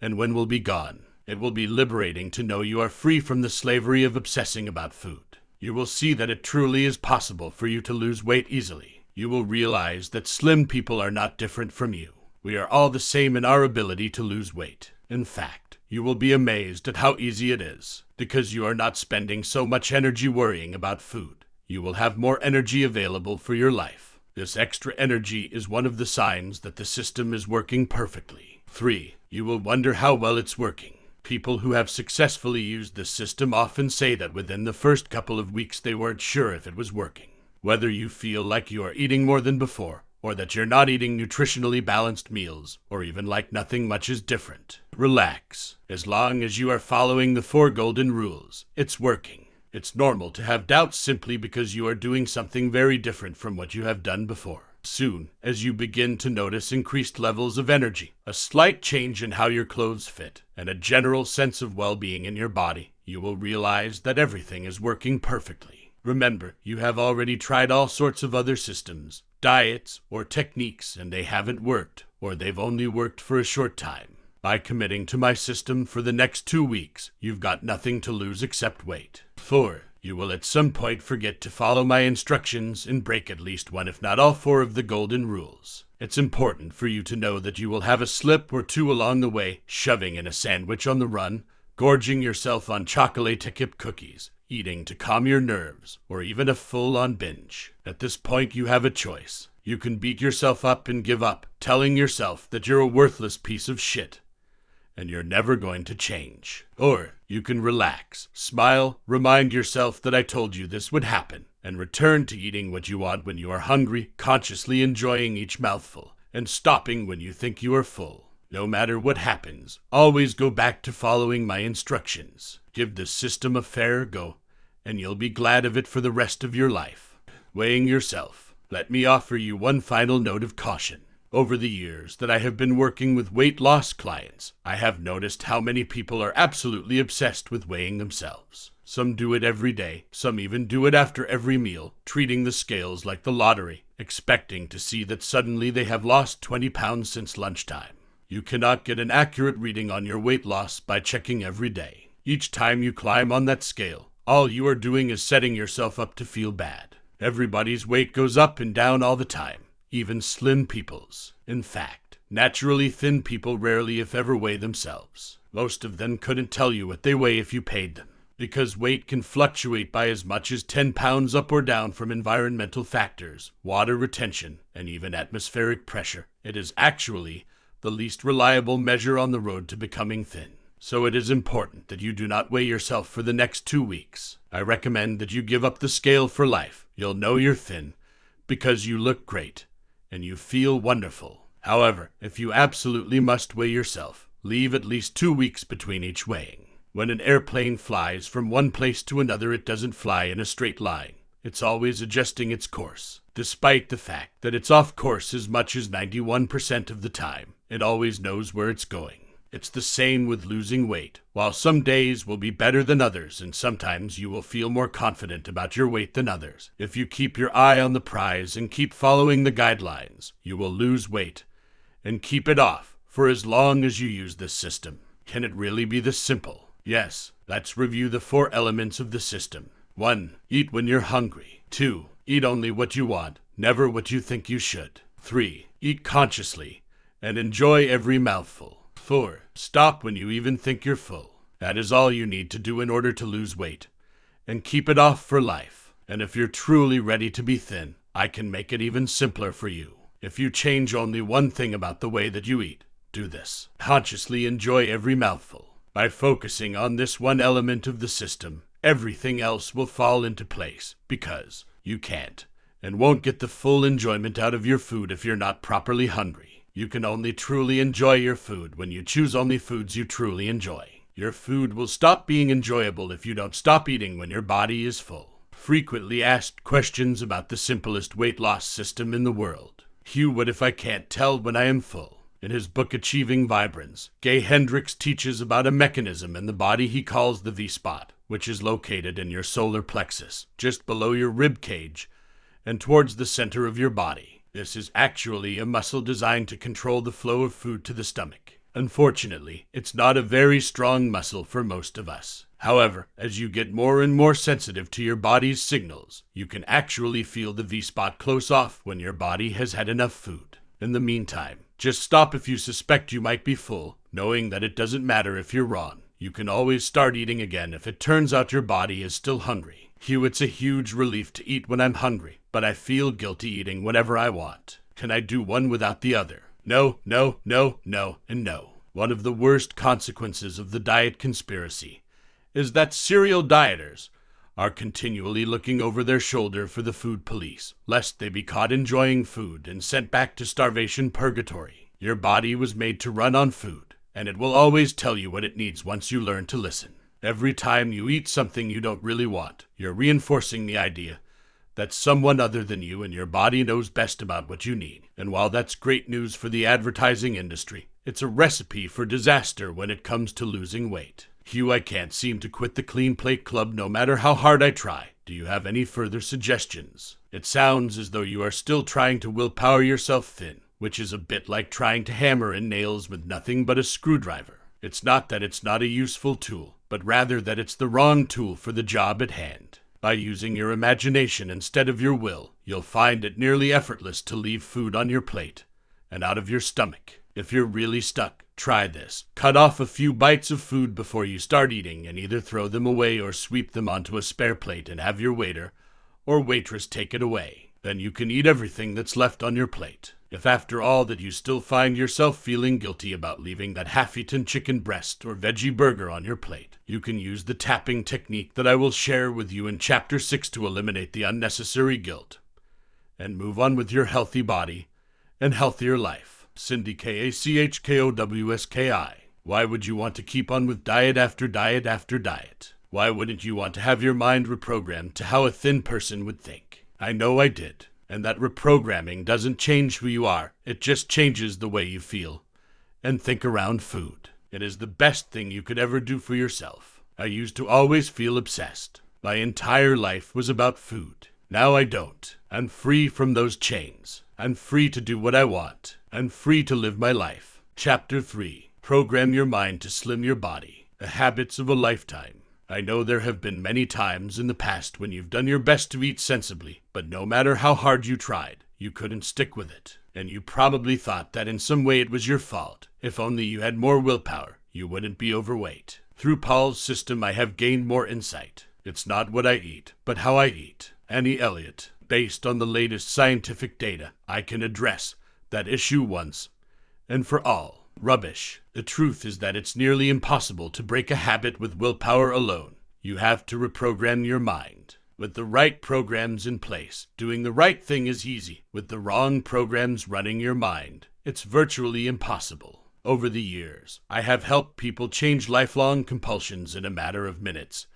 and when will be gone. It will be liberating to know you are free from the slavery of obsessing about food. You will see that it truly is possible for you to lose weight easily. You will realize that slim people are not different from you. We are all the same in our ability to lose weight. In fact, you will be amazed at how easy it is, because you are not spending so much energy worrying about food. You will have more energy available for your life. This extra energy is one of the signs that the system is working perfectly. 3. You will wonder how well it's working. People who have successfully used this system often say that within the first couple of weeks they weren't sure if it was working. Whether you feel like you are eating more than before, or that you're not eating nutritionally balanced meals, or even like nothing much is different. Relax. As long as you are following the four golden rules, it's working. It's normal to have doubts simply because you are doing something very different from what you have done before. Soon, as you begin to notice increased levels of energy, a slight change in how your clothes fit, and a general sense of well being in your body, you will realize that everything is working perfectly. Remember, you have already tried all sorts of other systems, diets, or techniques, and they haven't worked, or they've only worked for a short time. By committing to my system for the next two weeks, you've got nothing to lose except weight. 4. You will at some point forget to follow my instructions and break at least one, if not all four, of the golden rules. It's important for you to know that you will have a slip or two along the way, shoving in a sandwich on the run, gorging yourself on chocolate chip cookies, eating to calm your nerves, or even a full on binge. At this point, you have a choice. You can beat yourself up and give up, telling yourself that you're a worthless piece of shit and you're never going to change. Or you can relax, smile, remind yourself that I told you this would happen, and return to eating what you want when you are hungry, consciously enjoying each mouthful, and stopping when you think you are full. No matter what happens, always go back to following my instructions. Give the system a fair go, and you'll be glad of it for the rest of your life. Weighing yourself, let me offer you one final note of caution. Over the years that I have been working with weight loss clients, I have noticed how many people are absolutely obsessed with weighing themselves. Some do it every day, some even do it after every meal, treating the scales like the lottery, expecting to see that suddenly they have lost 20 pounds since lunchtime. You cannot get an accurate reading on your weight loss by checking every day. Each time you climb on that scale, all you are doing is setting yourself up to feel bad. Everybody's weight goes up and down all the time even slim peoples. In fact, naturally thin people rarely, if ever, weigh themselves. Most of them couldn't tell you what they weigh if you paid them, because weight can fluctuate by as much as 10 pounds up or down from environmental factors, water retention, and even atmospheric pressure. It is actually the least reliable measure on the road to becoming thin. So it is important that you do not weigh yourself for the next two weeks. I recommend that you give up the scale for life. You'll know you're thin because you look great and you feel wonderful. However, if you absolutely must weigh yourself, leave at least two weeks between each weighing. When an airplane flies from one place to another, it doesn't fly in a straight line. It's always adjusting its course, despite the fact that it's off course as much as 91% of the time. It always knows where it's going. It's the same with losing weight. While some days will be better than others, and sometimes you will feel more confident about your weight than others, if you keep your eye on the prize and keep following the guidelines, you will lose weight and keep it off for as long as you use this system. Can it really be this simple? Yes, let's review the four elements of the system. 1. Eat when you're hungry. 2. Eat only what you want, never what you think you should. 3. Eat consciously and enjoy every mouthful. 4. Stop when you even think you're full. That is all you need to do in order to lose weight. And keep it off for life. And if you're truly ready to be thin, I can make it even simpler for you. If you change only one thing about the way that you eat, do this. Consciously enjoy every mouthful. By focusing on this one element of the system, everything else will fall into place because you can't and won't get the full enjoyment out of your food if you're not properly hungry. You can only truly enjoy your food when you choose only foods you truly enjoy. Your food will stop being enjoyable if you don't stop eating when your body is full. Frequently asked questions about the simplest weight loss system in the world. Hugh, what if I can't tell when I am full? In his book Achieving Vibrance, Gay Hendricks teaches about a mechanism in the body he calls the V spot, which is located in your solar plexus, just below your rib cage and towards the center of your body. This is actually a muscle designed to control the flow of food to the stomach. Unfortunately, it's not a very strong muscle for most of us. However, as you get more and more sensitive to your body's signals, you can actually feel the V spot close off when your body has had enough food. In the meantime, just stop if you suspect you might be full, knowing that it doesn't matter if you're wrong. You can always start eating again if it turns out your body is still hungry. Hugh, it's a huge relief to eat when I'm hungry, but I feel guilty eating whenever I want. Can I do one without the other? No, no, no, no, and no. One of the worst consequences of the diet conspiracy is that serial dieters are continually looking over their shoulder for the food police, lest they be caught enjoying food and sent back to starvation purgatory. Your body was made to run on food, and it will always tell you what it needs once you learn to listen. Every time you eat something you don't really want, you're reinforcing the idea that someone other than you and your body knows best about what you need. And while that's great news for the advertising industry, it's a recipe for disaster when it comes to losing weight. Hugh, I can't seem to quit the Clean Plate Club no matter how hard I try. Do you have any further suggestions? It sounds as though you are still trying to willpower yourself thin, which is a bit like trying to hammer in nails with nothing but a screwdriver. It's not that it's not a useful tool, but rather that it's the wrong tool for the job at hand. By using your imagination instead of your will, you'll find it nearly effortless to leave food on your plate and out of your stomach. If you're really stuck, try this. Cut off a few bites of food before you start eating and either throw them away or sweep them onto a spare plate and have your waiter or waitress take it away. Then you can eat everything that's left on your plate. If after all that you still find yourself feeling guilty about leaving that half-eaten chicken breast or veggie burger on your plate, you can use the tapping technique that I will share with you in chapter 6 to eliminate the unnecessary guilt and move on with your healthy body and healthier life. Cindy K A C H K O W S K I. Why would you want to keep on with diet after diet after diet? Why wouldn't you want to have your mind reprogrammed to how a thin person would think? I know I did. And that reprogramming doesn't change who you are, it just changes the way you feel and think around food. It is the best thing you could ever do for yourself. I used to always feel obsessed. My entire life was about food. Now I don't. I'm free from those chains. I'm free to do what I want. I'm free to live my life. Chapter 3 Program Your Mind to Slim Your Body The Habits of a Lifetime. I know there have been many times in the past when you've done your best to eat sensibly, but no matter how hard you tried, you couldn't stick with it. And you probably thought that in some way it was your fault. If only you had more willpower, you wouldn't be overweight. Through Paul's system, I have gained more insight. It's not what I eat, but how I eat. Annie Elliott. Based on the latest scientific data, I can address that issue once and for all. Rubbish. The truth is that it's nearly impossible to break a habit with willpower alone. You have to reprogram your mind. With the right programs in place, doing the right thing is easy. With the wrong programs running your mind, it's virtually impossible. Over the years, I have helped people change lifelong compulsions in a matter of minutes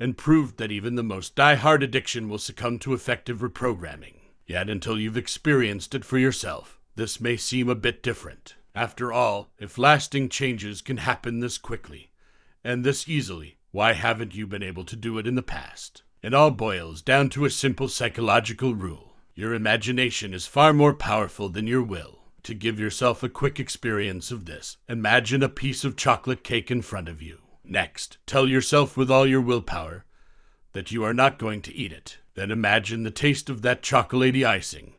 and proved that even the most die-hard addiction will succumb to effective reprogramming. Yet until you've experienced it for yourself, this may seem a bit different. After all, if lasting changes can happen this quickly and this easily, why haven't you been able to do it in the past? It all boils down to a simple psychological rule. Your imagination is far more powerful than your will. To give yourself a quick experience of this, imagine a piece of chocolate cake in front of you. Next, tell yourself with all your willpower that you are not going to eat it. Then imagine the taste of that chocolatey icing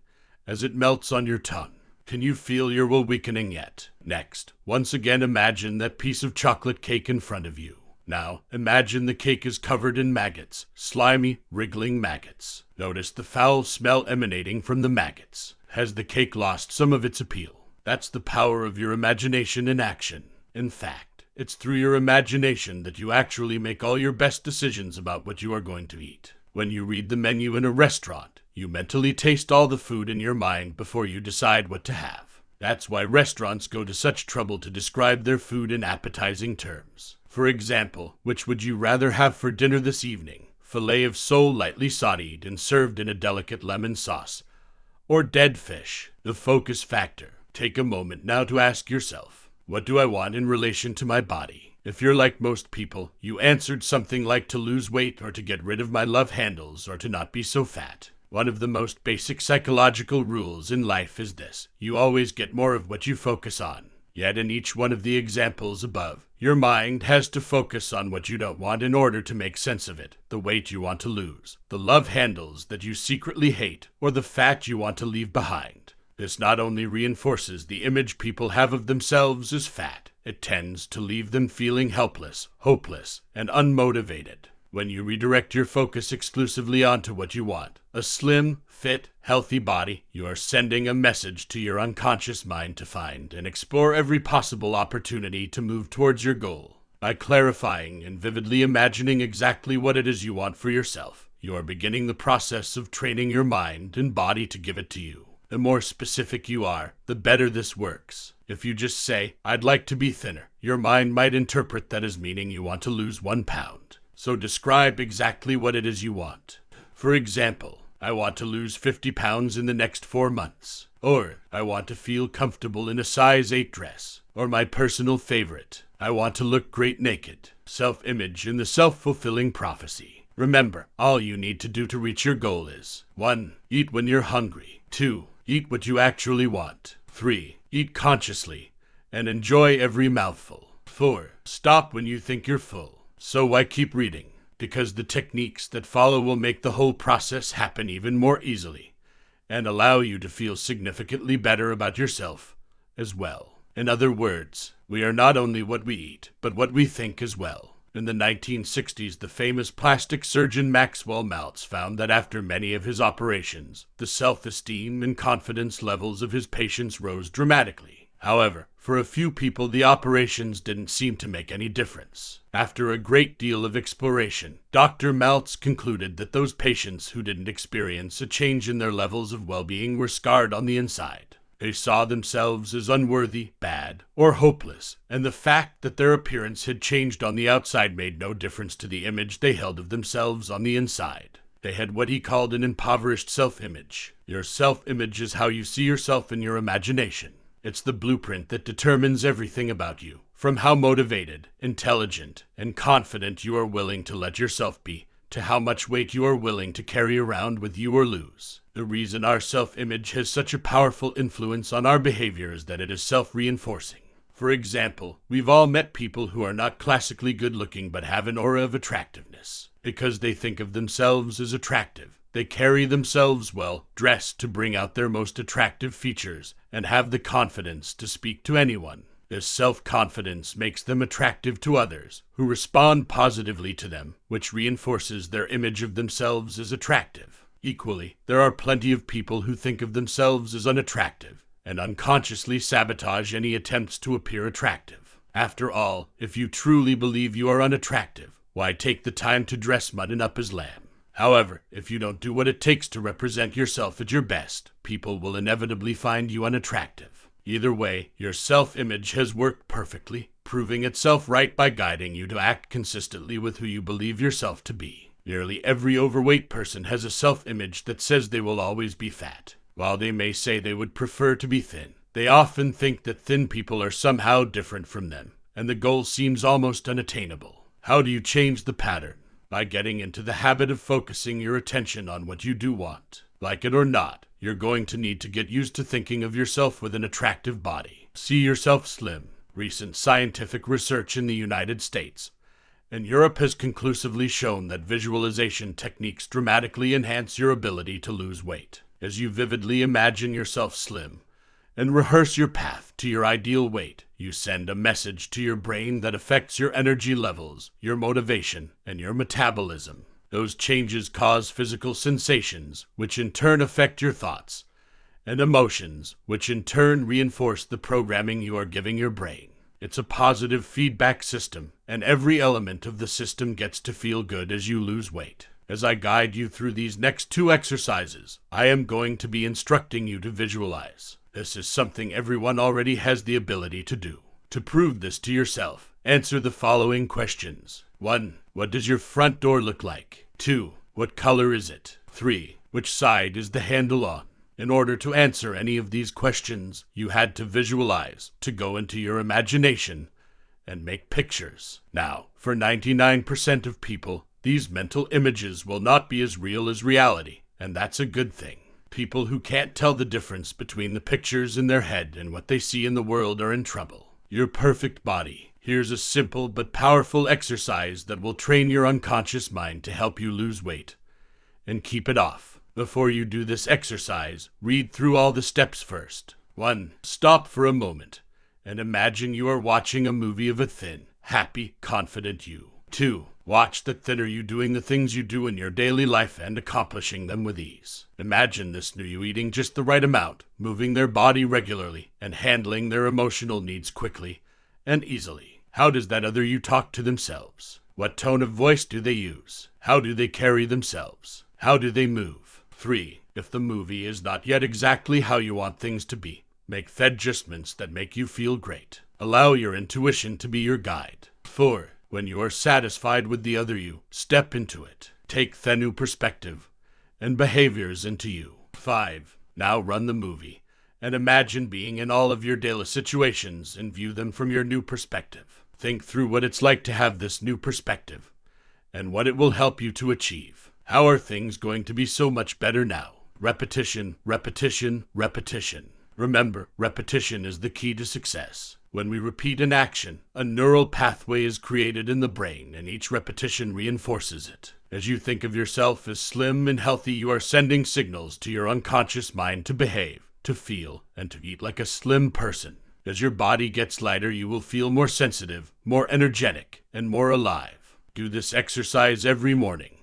as it melts on your tongue. Can you feel your will weakening yet? Next, once again imagine that piece of chocolate cake in front of you. Now, imagine the cake is covered in maggots, slimy, wriggling maggots. Notice the foul smell emanating from the maggots. Has the cake lost some of its appeal? That's the power of your imagination in action. In fact, it's through your imagination that you actually make all your best decisions about what you are going to eat. When you read the menu in a restaurant, you mentally taste all the food in your mind before you decide what to have. That's why restaurants go to such trouble to describe their food in appetizing terms. For example, which would you rather have for dinner this evening? Filet of sole lightly sauteed and served in a delicate lemon sauce, or dead fish? The focus factor. Take a moment now to ask yourself, what do I want in relation to my body? If you're like most people, you answered something like to lose weight or to get rid of my love handles or to not be so fat. One of the most basic psychological rules in life is this you always get more of what you focus on. Yet, in each one of the examples above, your mind has to focus on what you don't want in order to make sense of it the weight you want to lose, the love handles that you secretly hate, or the fat you want to leave behind. This not only reinforces the image people have of themselves as fat, it tends to leave them feeling helpless, hopeless, and unmotivated. When you redirect your focus exclusively onto what you want, a slim, fit, healthy body, you are sending a message to your unconscious mind to find and explore every possible opportunity to move towards your goal. By clarifying and vividly imagining exactly what it is you want for yourself, you are beginning the process of training your mind and body to give it to you. The more specific you are, the better this works. If you just say, I'd like to be thinner, your mind might interpret that as meaning you want to lose one pound. So describe exactly what it is you want. For example, I want to lose 50 pounds in the next four months. Or, I want to feel comfortable in a size 8 dress. Or, my personal favorite, I want to look great naked. Self image in the self fulfilling prophecy. Remember, all you need to do to reach your goal is 1. Eat when you're hungry. 2. Eat what you actually want. 3. Eat consciously and enjoy every mouthful. 4. Stop when you think you're full. So why keep reading? Because the techniques that follow will make the whole process happen even more easily and allow you to feel significantly better about yourself as well. In other words, we are not only what we eat, but what we think as well. In the 1960s, the famous plastic surgeon Maxwell Maltz found that after many of his operations, the self esteem and confidence levels of his patients rose dramatically. However, for a few people, the operations didn't seem to make any difference. After a great deal of exploration, Dr. Maltz concluded that those patients who didn't experience a change in their levels of well being were scarred on the inside. They saw themselves as unworthy, bad, or hopeless, and the fact that their appearance had changed on the outside made no difference to the image they held of themselves on the inside. They had what he called an impoverished self image. Your self image is how you see yourself in your imagination. It's the blueprint that determines everything about you, from how motivated, intelligent, and confident you are willing to let yourself be, to how much weight you are willing to carry around with you or lose. The reason our self image has such a powerful influence on our behavior is that it is self reinforcing. For example, we've all met people who are not classically good looking but have an aura of attractiveness. Because they think of themselves as attractive, they carry themselves well, dressed to bring out their most attractive features, and have the confidence to speak to anyone. This self confidence makes them attractive to others, who respond positively to them, which reinforces their image of themselves as attractive. Equally, there are plenty of people who think of themselves as unattractive and unconsciously sabotage any attempts to appear attractive. After all, if you truly believe you are unattractive, why take the time to dress mutton up as lamb? However, if you don't do what it takes to represent yourself at your best, people will inevitably find you unattractive. Either way, your self image has worked perfectly, proving itself right by guiding you to act consistently with who you believe yourself to be. Nearly every overweight person has a self image that says they will always be fat. While they may say they would prefer to be thin, they often think that thin people are somehow different from them, and the goal seems almost unattainable. How do you change the pattern? By getting into the habit of focusing your attention on what you do want. Like it or not, you're going to need to get used to thinking of yourself with an attractive body. See yourself slim. Recent scientific research in the United States and Europe has conclusively shown that visualization techniques dramatically enhance your ability to lose weight. As you vividly imagine yourself slim, and rehearse your path to your ideal weight. You send a message to your brain that affects your energy levels, your motivation, and your metabolism. Those changes cause physical sensations, which in turn affect your thoughts, and emotions, which in turn reinforce the programming you are giving your brain. It's a positive feedback system, and every element of the system gets to feel good as you lose weight. As I guide you through these next two exercises, I am going to be instructing you to visualize. This is something everyone already has the ability to do. To prove this to yourself, answer the following questions 1. What does your front door look like? 2. What color is it? 3. Which side is the handle on? In order to answer any of these questions, you had to visualize, to go into your imagination, and make pictures. Now, for 99% of people, these mental images will not be as real as reality, and that's a good thing. People who can't tell the difference between the pictures in their head and what they see in the world are in trouble. Your perfect body. Here's a simple but powerful exercise that will train your unconscious mind to help you lose weight and keep it off. Before you do this exercise, read through all the steps first. 1. Stop for a moment and imagine you are watching a movie of a thin, happy, confident you. 2. Watch the thinner you doing the things you do in your daily life and accomplishing them with ease. Imagine this new you eating just the right amount, moving their body regularly, and handling their emotional needs quickly and easily. How does that other you talk to themselves? What tone of voice do they use? How do they carry themselves? How do they move? 3. If the movie is not yet exactly how you want things to be, make adjustments that make you feel great. Allow your intuition to be your guide. 4. When you are satisfied with the other you, step into it. Take the new perspective and behaviors into you. 5. Now run the movie and imagine being in all of your daily situations and view them from your new perspective. Think through what it's like to have this new perspective and what it will help you to achieve. How are things going to be so much better now? Repetition, repetition, repetition. Remember, repetition is the key to success. When we repeat an action, a neural pathway is created in the brain, and each repetition reinforces it. As you think of yourself as slim and healthy, you are sending signals to your unconscious mind to behave, to feel, and to eat like a slim person. As your body gets lighter, you will feel more sensitive, more energetic, and more alive. Do this exercise every morning,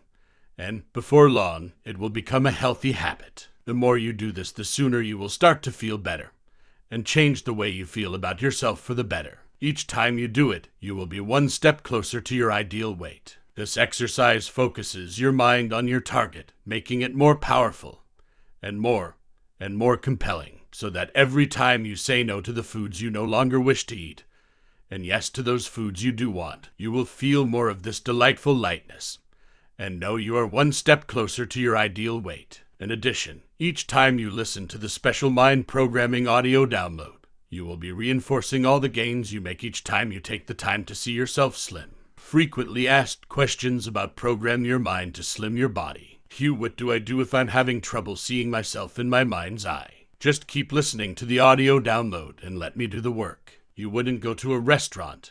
and before long, it will become a healthy habit. The more you do this, the sooner you will start to feel better and change the way you feel about yourself for the better. Each time you do it, you will be one step closer to your ideal weight. This exercise focuses your mind on your target, making it more powerful and more and more compelling, so that every time you say no to the foods you no longer wish to eat, and yes to those foods you do want, you will feel more of this delightful lightness and know you are one step closer to your ideal weight. In addition, each time you listen to the special mind programming audio download, you will be reinforcing all the gains you make each time you take the time to see yourself slim. Frequently asked questions about program your mind to slim your body. Hugh, what do I do if I'm having trouble seeing myself in my mind's eye? Just keep listening to the audio download and let me do the work. You wouldn't go to a restaurant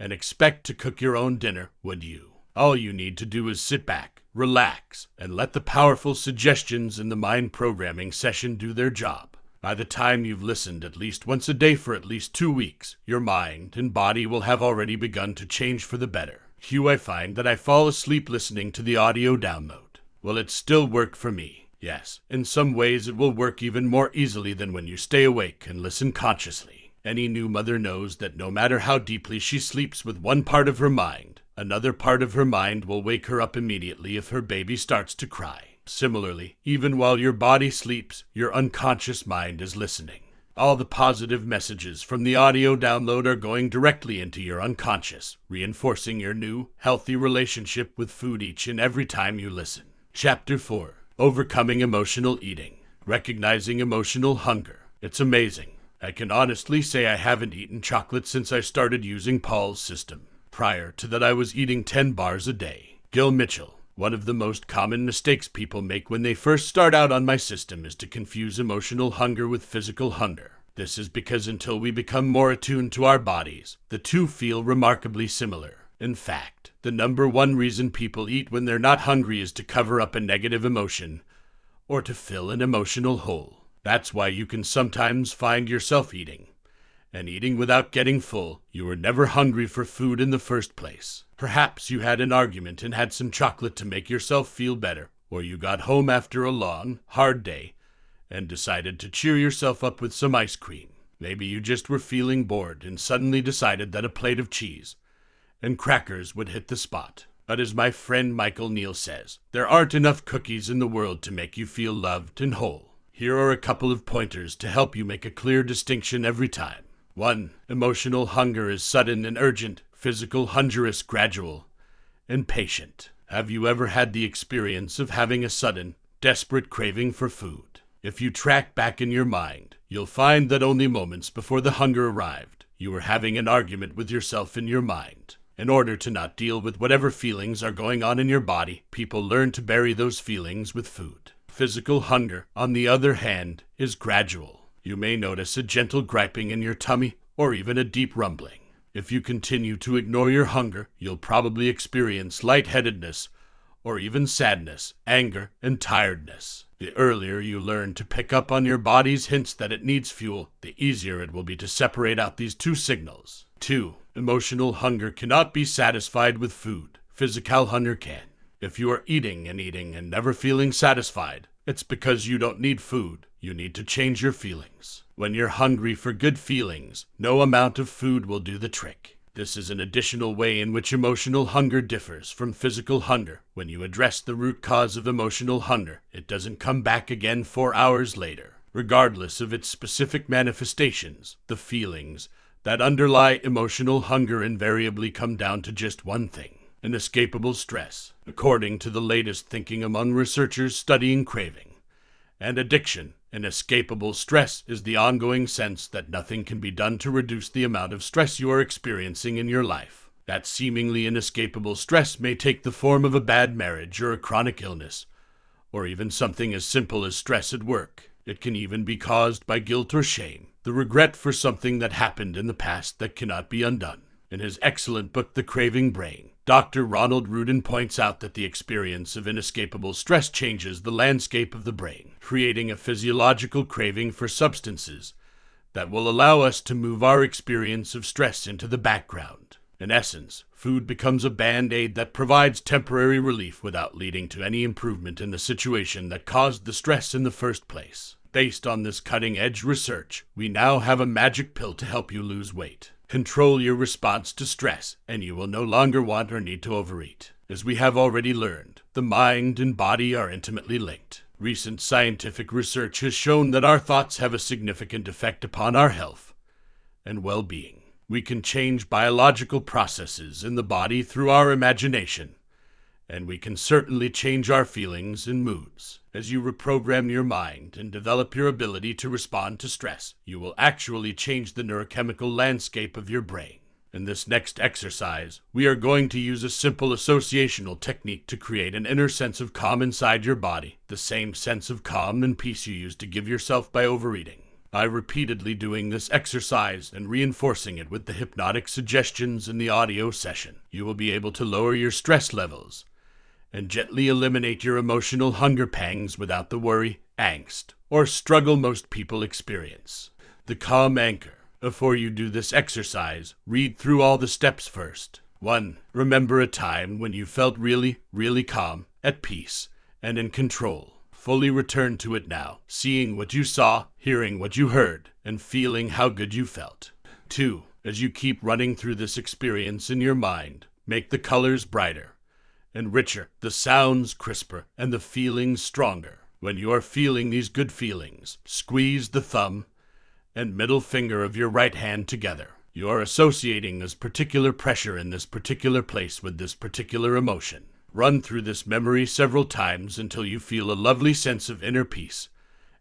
and expect to cook your own dinner, would you? All you need to do is sit back relax, and let the powerful suggestions in the mind programming session do their job. By the time you've listened at least once a day for at least two weeks, your mind and body will have already begun to change for the better. Hugh, I find that I fall asleep listening to the audio download. Will it still work for me? Yes, in some ways it will work even more easily than when you stay awake and listen consciously. Any new mother knows that no matter how deeply she sleeps with one part of her mind, Another part of her mind will wake her up immediately if her baby starts to cry. Similarly, even while your body sleeps, your unconscious mind is listening. All the positive messages from the audio download are going directly into your unconscious, reinforcing your new, healthy relationship with food each and every time you listen. Chapter 4 Overcoming Emotional Eating Recognizing Emotional Hunger. It's amazing. I can honestly say I haven't eaten chocolate since I started using Paul's system. Prior to that, I was eating 10 bars a day. Gil Mitchell. One of the most common mistakes people make when they first start out on my system is to confuse emotional hunger with physical hunger. This is because until we become more attuned to our bodies, the two feel remarkably similar. In fact, the number one reason people eat when they're not hungry is to cover up a negative emotion or to fill an emotional hole. That's why you can sometimes find yourself eating and eating without getting full, you were never hungry for food in the first place. Perhaps you had an argument and had some chocolate to make yourself feel better, or you got home after a long, hard day and decided to cheer yourself up with some ice cream. Maybe you just were feeling bored and suddenly decided that a plate of cheese and crackers would hit the spot. But as my friend Michael Neill says, there aren't enough cookies in the world to make you feel loved and whole. Here are a couple of pointers to help you make a clear distinction every time. 1. Emotional hunger is sudden and urgent, physical hunger is gradual and patient. Have you ever had the experience of having a sudden, desperate craving for food? If you track back in your mind, you'll find that only moments before the hunger arrived, you were having an argument with yourself in your mind. In order to not deal with whatever feelings are going on in your body, people learn to bury those feelings with food. Physical hunger, on the other hand, is gradual. You may notice a gentle griping in your tummy or even a deep rumbling. If you continue to ignore your hunger, you'll probably experience lightheadedness or even sadness, anger, and tiredness. The earlier you learn to pick up on your body's hints that it needs fuel, the easier it will be to separate out these two signals. 2. Emotional hunger cannot be satisfied with food. Physical hunger can. If you are eating and eating and never feeling satisfied, it's because you don't need food. You need to change your feelings. When you're hungry for good feelings, no amount of food will do the trick. This is an additional way in which emotional hunger differs from physical hunger. When you address the root cause of emotional hunger, it doesn't come back again four hours later. Regardless of its specific manifestations, the feelings that underlie emotional hunger invariably come down to just one thing inescapable stress, according to the latest thinking among researchers studying craving. And addiction, inescapable stress, is the ongoing sense that nothing can be done to reduce the amount of stress you are experiencing in your life. That seemingly inescapable stress may take the form of a bad marriage or a chronic illness, or even something as simple as stress at work. It can even be caused by guilt or shame, the regret for something that happened in the past that cannot be undone. In his excellent book, The Craving Brain, Dr. Ronald Ruden points out that the experience of inescapable stress changes the landscape of the brain, creating a physiological craving for substances that will allow us to move our experience of stress into the background. In essence, food becomes a band aid that provides temporary relief without leading to any improvement in the situation that caused the stress in the first place. Based on this cutting edge research, we now have a magic pill to help you lose weight. Control your response to stress, and you will no longer want or need to overeat. As we have already learned, the mind and body are intimately linked. Recent scientific research has shown that our thoughts have a significant effect upon our health and well being. We can change biological processes in the body through our imagination, and we can certainly change our feelings and moods. As you reprogram your mind and develop your ability to respond to stress, you will actually change the neurochemical landscape of your brain. In this next exercise, we are going to use a simple associational technique to create an inner sense of calm inside your body, the same sense of calm and peace you used to give yourself by overeating. By repeatedly doing this exercise and reinforcing it with the hypnotic suggestions in the audio session, you will be able to lower your stress levels and gently eliminate your emotional hunger pangs without the worry, angst, or struggle most people experience. The calm anchor. Before you do this exercise, read through all the steps first. 1. Remember a time when you felt really, really calm, at peace, and in control. Fully return to it now, seeing what you saw, hearing what you heard, and feeling how good you felt. 2. As you keep running through this experience in your mind, make the colors brighter and richer, the sounds crisper, and the feelings stronger. When you are feeling these good feelings, squeeze the thumb and middle finger of your right hand together. You are associating this particular pressure in this particular place with this particular emotion. Run through this memory several times until you feel a lovely sense of inner peace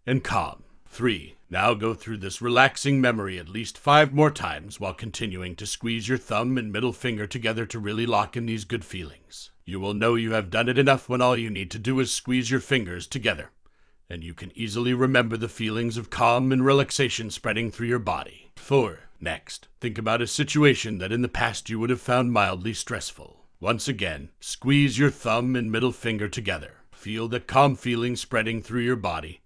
and calm. 3. Now go through this relaxing memory at least five more times while continuing to squeeze your thumb and middle finger together to really lock in these good feelings. You will know you have done it enough when all you need to do is squeeze your fingers together, and you can easily remember the feelings of calm and relaxation spreading through your body. 4. Next, think about a situation that in the past you would have found mildly stressful. Once again, squeeze your thumb and middle finger together. Feel the calm feeling spreading through your body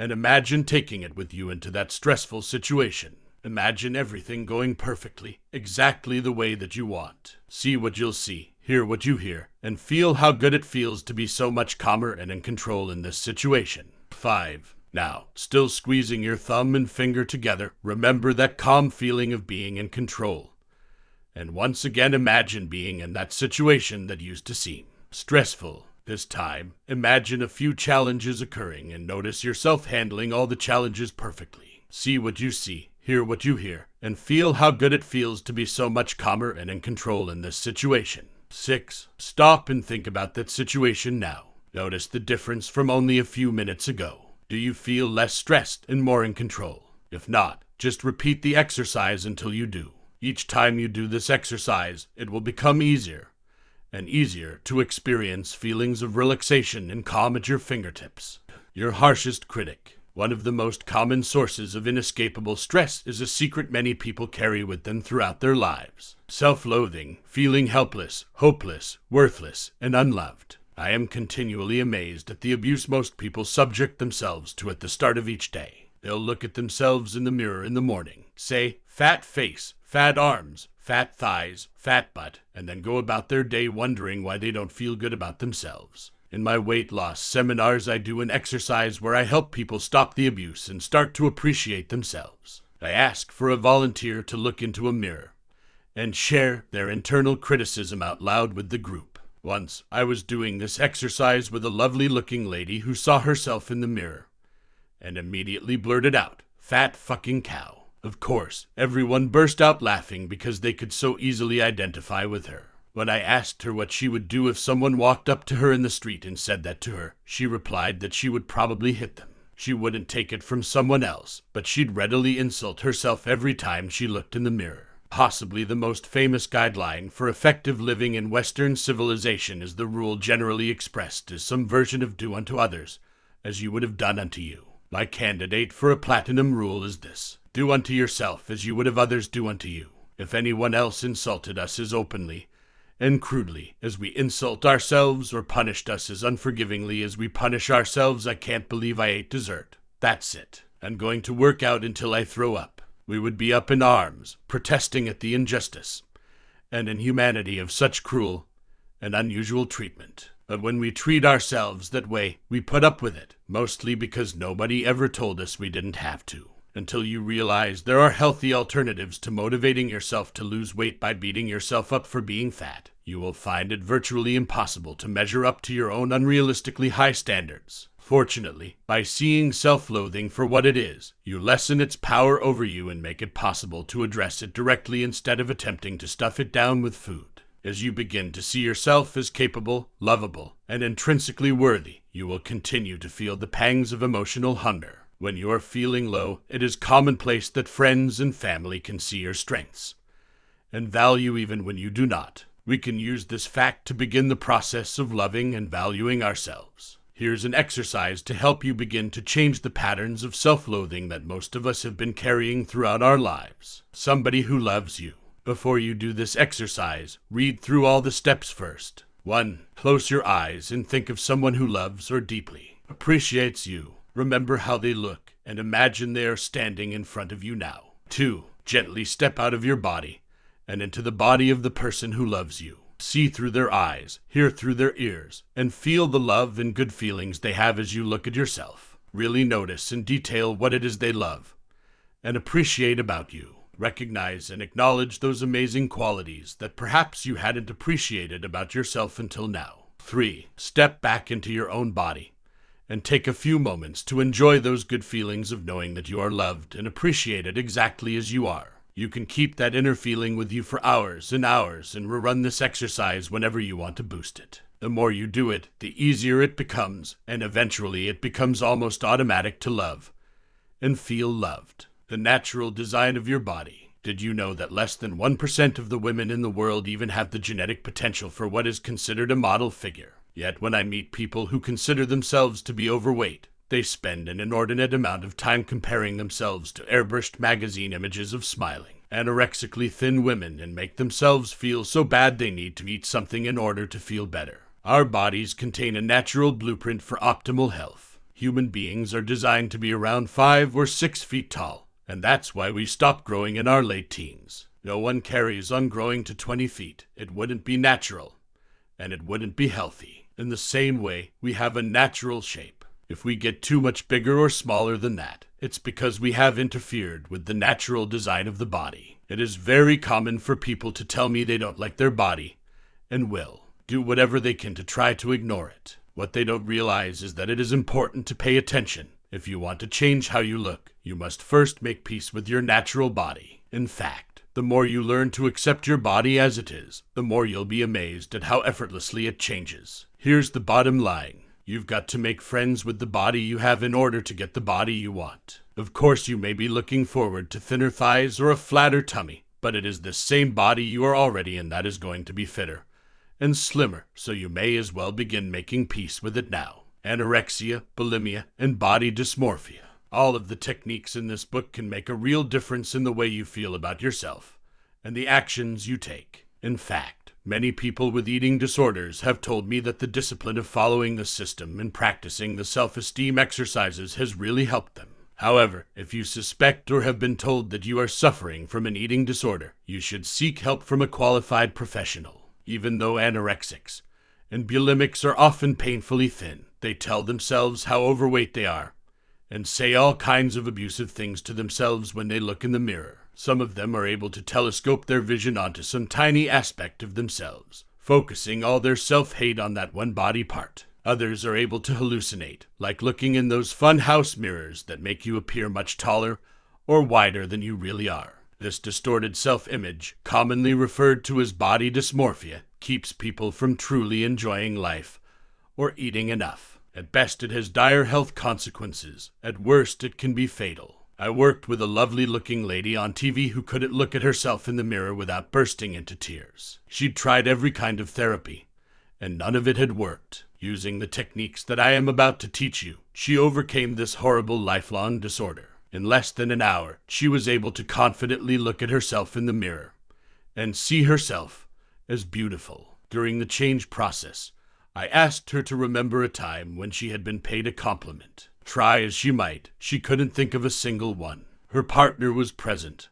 and imagine taking it with you into that stressful situation. Imagine everything going perfectly, exactly the way that you want. See what you'll see, hear what you hear, and feel how good it feels to be so much calmer and in control in this situation. 5. Now, still squeezing your thumb and finger together, remember that calm feeling of being in control. And once again imagine being in that situation that used to seem stressful, This time, imagine a few challenges occurring and notice yourself handling all the challenges perfectly. See what you see, hear what you hear, and feel how good it feels to be so much calmer and in control in this situation. 6. Stop and think about that situation now. Notice the difference from only a few minutes ago. Do you feel less stressed and more in control? If not, just repeat the exercise until you do. Each time you do this exercise, it will become easier and easier to experience feelings of relaxation and calm at your fingertips. Your harshest critic. One of the most common sources of inescapable stress is a secret many people carry with them throughout their lives self loathing, feeling helpless, hopeless, worthless, and unloved. I am continually amazed at the abuse most people subject themselves to at the start of each day. They'll look at themselves in the mirror in the morning, say, fat face, fat arms, fat thighs, fat butt, and then go about their day wondering why they don't feel good about themselves. In my weight loss seminars, I do an exercise where I help people stop the abuse and start to appreciate themselves. I ask for a volunteer to look into a mirror and share their internal criticism out loud with the group. Once, I was doing this exercise with a lovely looking lady who saw herself in the mirror and immediately blurted out, Fat fucking cow. Of course, everyone burst out laughing because they could so easily identify with her. When I asked her what she would do if someone walked up to her in the street and said that to her, she replied that she would probably hit them. She wouldn't take it from someone else, but she'd readily insult herself every time she looked in the mirror. Possibly the most famous guideline for effective living in Western civilization is the rule generally expressed as some version of do unto others as you would have done unto you. My candidate for a platinum rule is this do unto yourself as you would have others do unto you. If anyone else insulted us as openly and crudely as we insult ourselves, or punished us as unforgivingly as we punish ourselves, I can't believe I ate dessert. That's it. I'm going to work out until I throw up. We would be up in arms, protesting at the injustice and inhumanity of such cruel and unusual treatment. But when we treat ourselves that way, we put up with it, mostly because nobody ever told us we didn't have to until you realize there are healthy alternatives to motivating yourself to lose weight by beating yourself up for being fat. You will find it virtually impossible to measure up to your own unrealistically high standards. Fortunately, by seeing self loathing for what it is, you lessen its power over you and make it possible to address it directly instead of attempting to stuff it down with food. As you begin to see yourself as capable, lovable, and intrinsically worthy, you will continue to feel the pangs of emotional hunger. When you are feeling low, it is commonplace that friends and family can see your strengths and value even when you do not. We can use this fact to begin the process of loving and valuing ourselves. Here's an exercise to help you begin to change the patterns of self loathing that most of us have been carrying throughout our lives. Somebody who loves you. Before you do this exercise, read through all the steps first. 1. Close your eyes and think of someone who loves or deeply appreciates you Remember how they look and imagine they are standing in front of you now. 2. Gently step out of your body and into the body of the person who loves you. See through their eyes, hear through their ears, and feel the love and good feelings they have as you look at yourself. Really notice in detail what it is they love and appreciate about you. Recognize and acknowledge those amazing qualities that perhaps you hadn't appreciated about yourself until now. 3. Step back into your own body and take a few moments to enjoy those good feelings of knowing that you are loved and appreciated exactly as you are. You can keep that inner feeling with you for hours and hours and rerun this exercise whenever you want to boost it. The more you do it, the easier it becomes, and eventually it becomes almost automatic to love and feel loved. The natural design of your body. Did you know that less than 1% of the women in the world even have the genetic potential for what is considered a model figure? Yet when I meet people who consider themselves to be overweight, they spend an inordinate amount of time comparing themselves to airbrushed magazine images of smiling, anorexically thin women and make themselves feel so bad they need to eat something in order to feel better. Our bodies contain a natural blueprint for optimal health. Human beings are designed to be around five or six feet tall, and that's why we stop growing in our late teens. No one carries on growing to 20 feet. It wouldn't be natural, and it wouldn't be healthy. In the same way, we have a natural shape. If we get too much bigger or smaller than that, it's because we have interfered with the natural design of the body. It is very common for people to tell me they don't like their body, and will do whatever they can to try to ignore it. What they don't realize is that it is important to pay attention. If you want to change how you look, you must first make peace with your natural body. In fact, the more you learn to accept your body as it is, the more you'll be amazed at how effortlessly it changes. Here's the bottom line. You've got to make friends with the body you have in order to get the body you want. Of course, you may be looking forward to thinner thighs or a flatter tummy, but it is the same body you are already in that is going to be fitter and slimmer, so you may as well begin making peace with it now. Anorexia, bulimia, and body dysmorphia. All of the techniques in this book can make a real difference in the way you feel about yourself and the actions you take. In fact, many people with eating disorders have told me that the discipline of following the system and practicing the self esteem exercises has really helped them. However, if you suspect or have been told that you are suffering from an eating disorder, you should seek help from a qualified professional. Even though anorexics and bulimics are often painfully thin, they tell themselves how overweight they are and say all kinds of abusive things to themselves when they look in the mirror. Some of them are able to telescope their vision onto some tiny aspect of themselves, focusing all their self hate on that one body part. Others are able to hallucinate, like looking in those fun house mirrors that make you appear much taller or wider than you really are. This distorted self image, commonly referred to as body dysmorphia, keeps people from truly enjoying life or eating enough. At best, it has dire health consequences. At worst, it can be fatal. I worked with a lovely looking lady on TV who couldn't look at herself in the mirror without bursting into tears. She'd tried every kind of therapy, and none of it had worked. Using the techniques that I am about to teach you, she overcame this horrible lifelong disorder. In less than an hour, she was able to confidently look at herself in the mirror and see herself as beautiful. During the change process, I asked her to remember a time when she had been paid a compliment. Try as she might, she couldn't think of a single one. Her partner was present,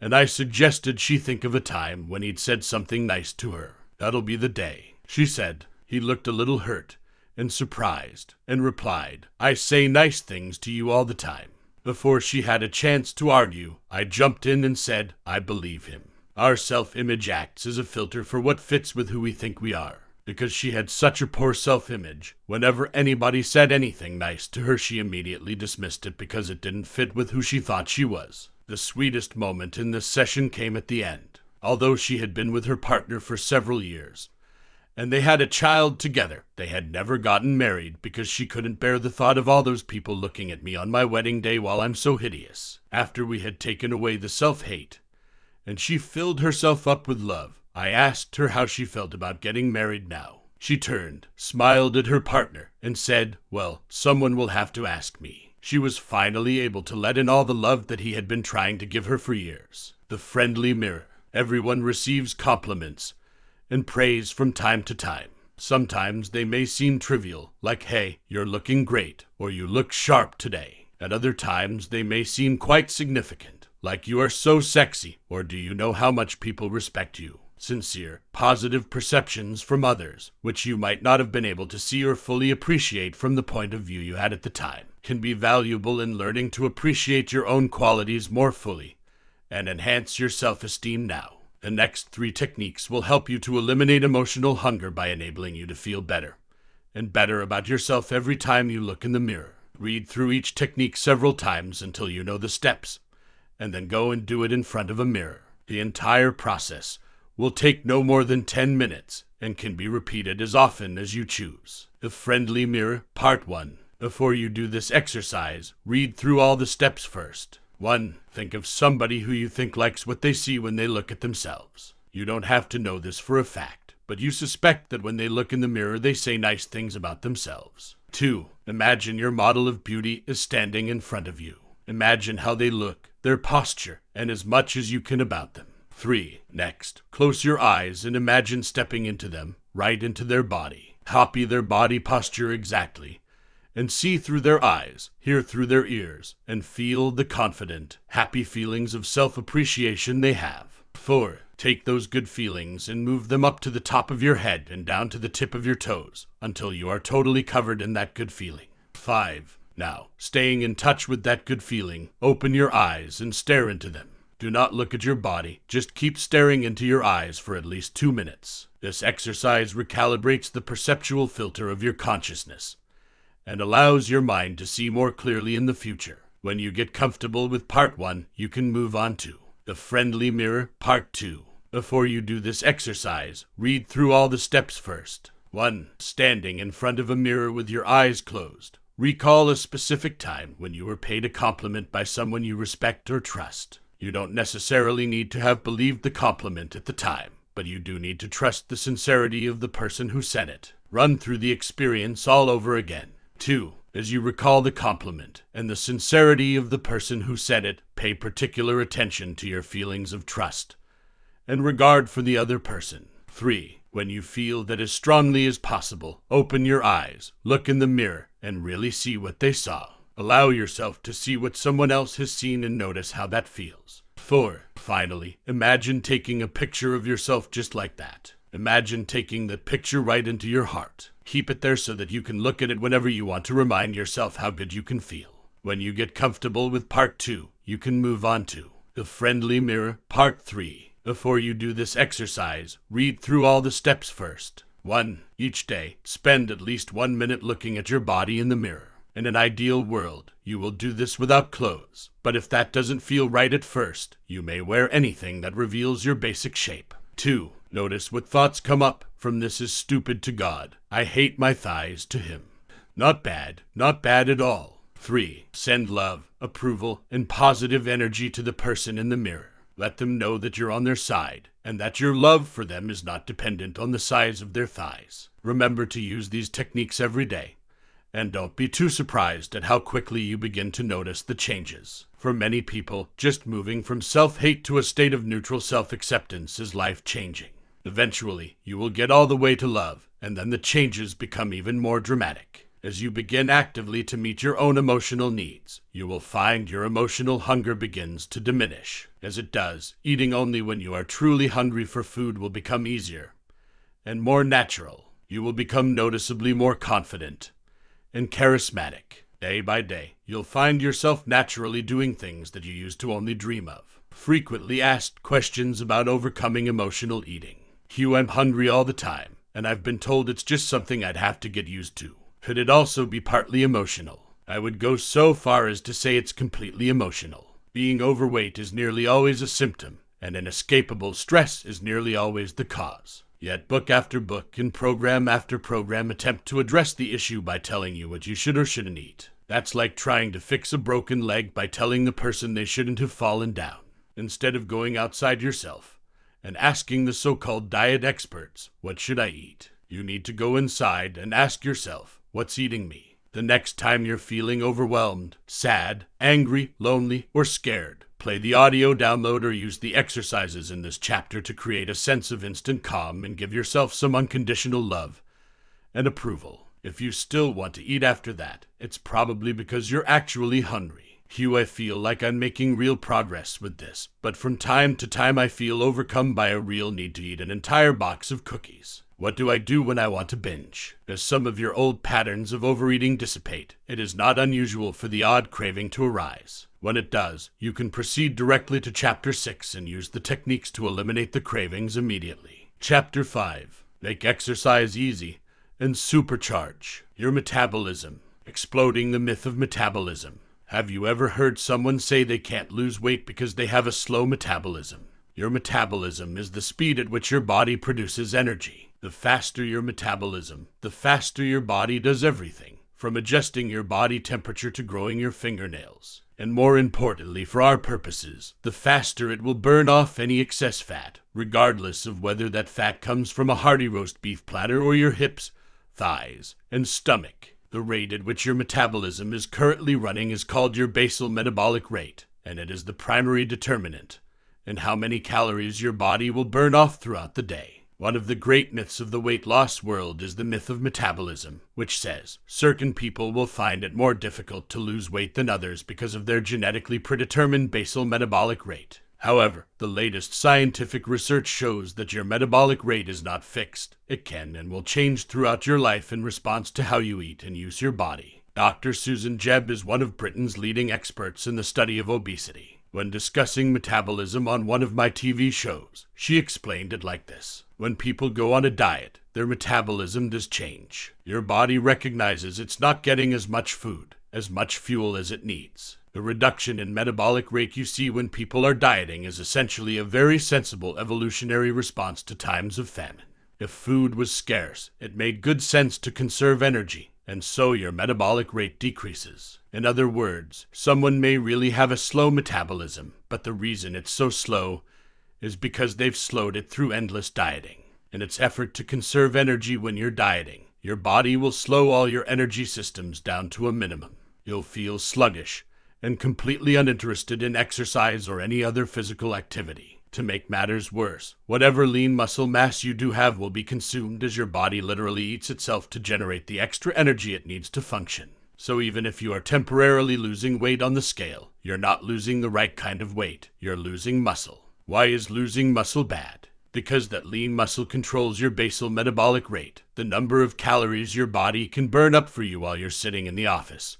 and I suggested she think of a time when he'd said something nice to her. That'll be the day, she said. He looked a little hurt and surprised and replied, I say nice things to you all the time. Before she had a chance to argue, I jumped in and said, I believe him. Our self image acts as a filter for what fits with who we think we are. Because she had such a poor self image, whenever anybody said anything nice to her, she immediately dismissed it because it didn't fit with who she thought she was. The sweetest moment in this session came at the end. Although she had been with her partner for several years, and they had a child together. They had never gotten married because she couldn't bear the thought of all those people looking at me on my wedding day while I'm so hideous. After we had taken away the self hate, and she filled herself up with love, I asked her how she felt about getting married now. She turned, smiled at her partner, and said, Well, someone will have to ask me. She was finally able to let in all the love that he had been trying to give her for years. The friendly mirror. Everyone receives compliments and praise from time to time. Sometimes they may seem trivial, like, hey, you're looking great, or you look sharp today. At other times, they may seem quite significant, like you are so sexy, or do you know how much people respect you? Sincere, positive perceptions from others, which you might not have been able to see or fully appreciate from the point of view you had at the time, can be valuable in learning to appreciate your own qualities more fully and enhance your self esteem now. The next three techniques will help you to eliminate emotional hunger by enabling you to feel better and better about yourself every time you look in the mirror. Read through each technique several times until you know the steps, and then go and do it in front of a mirror. The entire process will take no more than 10 minutes and can be repeated as often as you choose. The Friendly Mirror, Part 1. Before you do this exercise, read through all the steps first. 1. Think of somebody who you think likes what they see when they look at themselves. You don't have to know this for a fact, but you suspect that when they look in the mirror, they say nice things about themselves. 2. Imagine your model of beauty is standing in front of you. Imagine how they look, their posture, and as much as you can about them. 3. Next, close your eyes and imagine stepping into them, right into their body. Copy their body posture exactly, and see through their eyes, hear through their ears, and feel the confident, happy feelings of self appreciation they have. 4. Take those good feelings and move them up to the top of your head and down to the tip of your toes until you are totally covered in that good feeling. 5. Now, staying in touch with that good feeling, open your eyes and stare into them. Do not look at your body, just keep staring into your eyes for at least two minutes. This exercise recalibrates the perceptual filter of your consciousness and allows your mind to see more clearly in the future. When you get comfortable with part one, you can move on to the friendly mirror, part two. Before you do this exercise, read through all the steps first. 1. Standing in front of a mirror with your eyes closed. Recall a specific time when you were paid a compliment by someone you respect or trust. You don't necessarily need to have believed the compliment at the time, but you do need to trust the sincerity of the person who said it. Run through the experience all over again. 2. As you recall the compliment and the sincerity of the person who said it, pay particular attention to your feelings of trust and regard for the other person. 3. When you feel that as strongly as possible, open your eyes, look in the mirror, and really see what they saw. Allow yourself to see what someone else has seen and notice how that feels. 4. Finally, imagine taking a picture of yourself just like that. Imagine taking the picture right into your heart. Keep it there so that you can look at it whenever you want to remind yourself how good you can feel. When you get comfortable with part 2, you can move on to the friendly mirror, part 3. Before you do this exercise, read through all the steps first. 1. Each day, spend at least one minute looking at your body in the mirror. In an ideal world, you will do this without clothes, but if that doesn't feel right at first, you may wear anything that reveals your basic shape. 2. Notice what thoughts come up from this is stupid to God. I hate my thighs to Him. Not bad, not bad at all. 3. Send love, approval, and positive energy to the person in the mirror. Let them know that you're on their side and that your love for them is not dependent on the size of their thighs. Remember to use these techniques every day. And don't be too surprised at how quickly you begin to notice the changes. For many people, just moving from self hate to a state of neutral self acceptance is life changing. Eventually, you will get all the way to love, and then the changes become even more dramatic. As you begin actively to meet your own emotional needs, you will find your emotional hunger begins to diminish. As it does, eating only when you are truly hungry for food will become easier and more natural. You will become noticeably more confident and charismatic. Day by day, you'll find yourself naturally doing things that you used to only dream of. Frequently asked questions about overcoming emotional eating. Hugh, I'm hungry all the time, and I've been told it's just something I'd have to get used to. Could it also be partly emotional? I would go so far as to say it's completely emotional. Being overweight is nearly always a symptom, and inescapable stress is nearly always the cause. Yet book after book and program after program attempt to address the issue by telling you what you should or shouldn't eat. That's like trying to fix a broken leg by telling the person they shouldn't have fallen down, instead of going outside yourself and asking the so called diet experts, What should I eat? You need to go inside and ask yourself, What's eating me? The next time you're feeling overwhelmed, sad, angry, lonely, or scared, play the audio download or use the exercises in this chapter to create a sense of instant calm and give yourself some unconditional love and approval. If you still want to eat after that, it's probably because you're actually hungry. Hugh, I feel like I'm making real progress with this, but from time to time I feel overcome by a real need to eat an entire box of cookies. What do I do when I want to binge? As some of your old patterns of overeating dissipate, it is not unusual for the odd craving to arise. When it does, you can proceed directly to Chapter 6 and use the techniques to eliminate the cravings immediately. Chapter 5 Make exercise easy and supercharge your metabolism. Exploding the myth of metabolism. Have you ever heard someone say they can't lose weight because they have a slow metabolism? Your metabolism is the speed at which your body produces energy. The faster your metabolism, the faster your body does everything, from adjusting your body temperature to growing your fingernails. And more importantly, for our purposes, the faster it will burn off any excess fat, regardless of whether that fat comes from a hearty roast beef platter or your hips, thighs, and stomach. The rate at which your metabolism is currently running is called your basal metabolic rate, and it is the primary determinant in how many calories your body will burn off throughout the day. One of the great myths of the weight loss world is the myth of metabolism, which says certain people will find it more difficult to lose weight than others because of their genetically predetermined basal metabolic rate. However, the latest scientific research shows that your metabolic rate is not fixed. It can and will change throughout your life in response to how you eat and use your body. Dr. Susan Jebb is one of Britain's leading experts in the study of obesity. When discussing metabolism on one of my TV shows, she explained it like this When people go on a diet, their metabolism does change. Your body recognizes it's not getting as much food, as much fuel as it needs. The reduction in metabolic rate you see when people are dieting is essentially a very sensible evolutionary response to times of famine. If food was scarce, it made good sense to conserve energy, and so your metabolic rate decreases. In other words, someone may really have a slow metabolism, but the reason it's so slow is because they've slowed it through endless dieting. In its effort to conserve energy when you're dieting, your body will slow all your energy systems down to a minimum. You'll feel sluggish and completely uninterested in exercise or any other physical activity. To make matters worse, whatever lean muscle mass you do have will be consumed as your body literally eats itself to generate the extra energy it needs to function. So even if you are temporarily losing weight on the scale, you're not losing the right kind of weight. You're losing muscle. Why is losing muscle bad? Because that lean muscle controls your basal metabolic rate, the number of calories your body can burn up for you while you're sitting in the office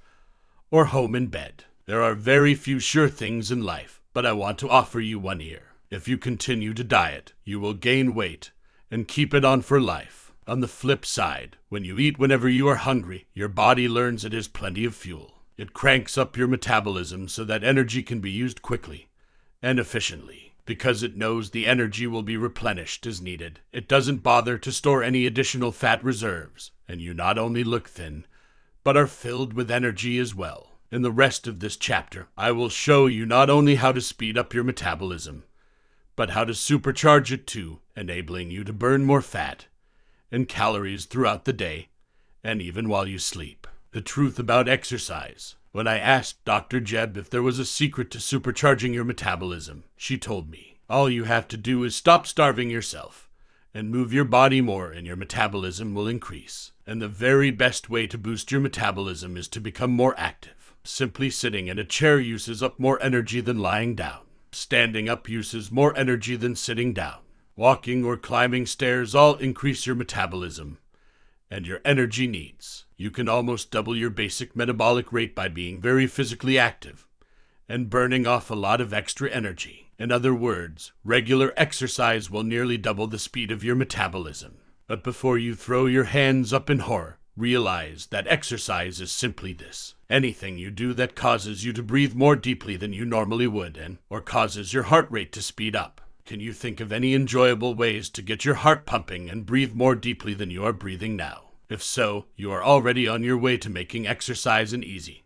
or home in bed. There are very few sure things in life, but I want to offer you one here. If you continue to diet, you will gain weight and keep it on for life. On the flip side, when you eat whenever you are hungry, your body learns it has plenty of fuel. It cranks up your metabolism so that energy can be used quickly and efficiently. Because it knows the energy will be replenished as needed, it doesn't bother to store any additional fat reserves, and you not only look thin, but are filled with energy as well. In the rest of this chapter, I will show you not only how to speed up your metabolism, but how to supercharge it too, enabling you to burn more fat and calories throughout the day and even while you sleep. The truth about exercise. When I asked Dr. Jebb if there was a secret to supercharging your metabolism, she told me all you have to do is stop starving yourself and move your body more, and your metabolism will increase. And the very best way to boost your metabolism is to become more active. Simply sitting in a chair uses up more energy than lying down. Standing up uses more energy than sitting down. Walking or climbing stairs all increase your metabolism and your energy needs. You can almost double your basic metabolic rate by being very physically active and burning off a lot of extra energy. In other words, regular exercise will nearly double the speed of your metabolism. But before you throw your hands up in horror, realize that exercise is simply this anything you do that causes you to breathe more deeply than you normally would and or causes your heart rate to speed up can you think of any enjoyable ways to get your heart pumping and breathe more deeply than you are breathing now if so you are already on your way to making exercise an easy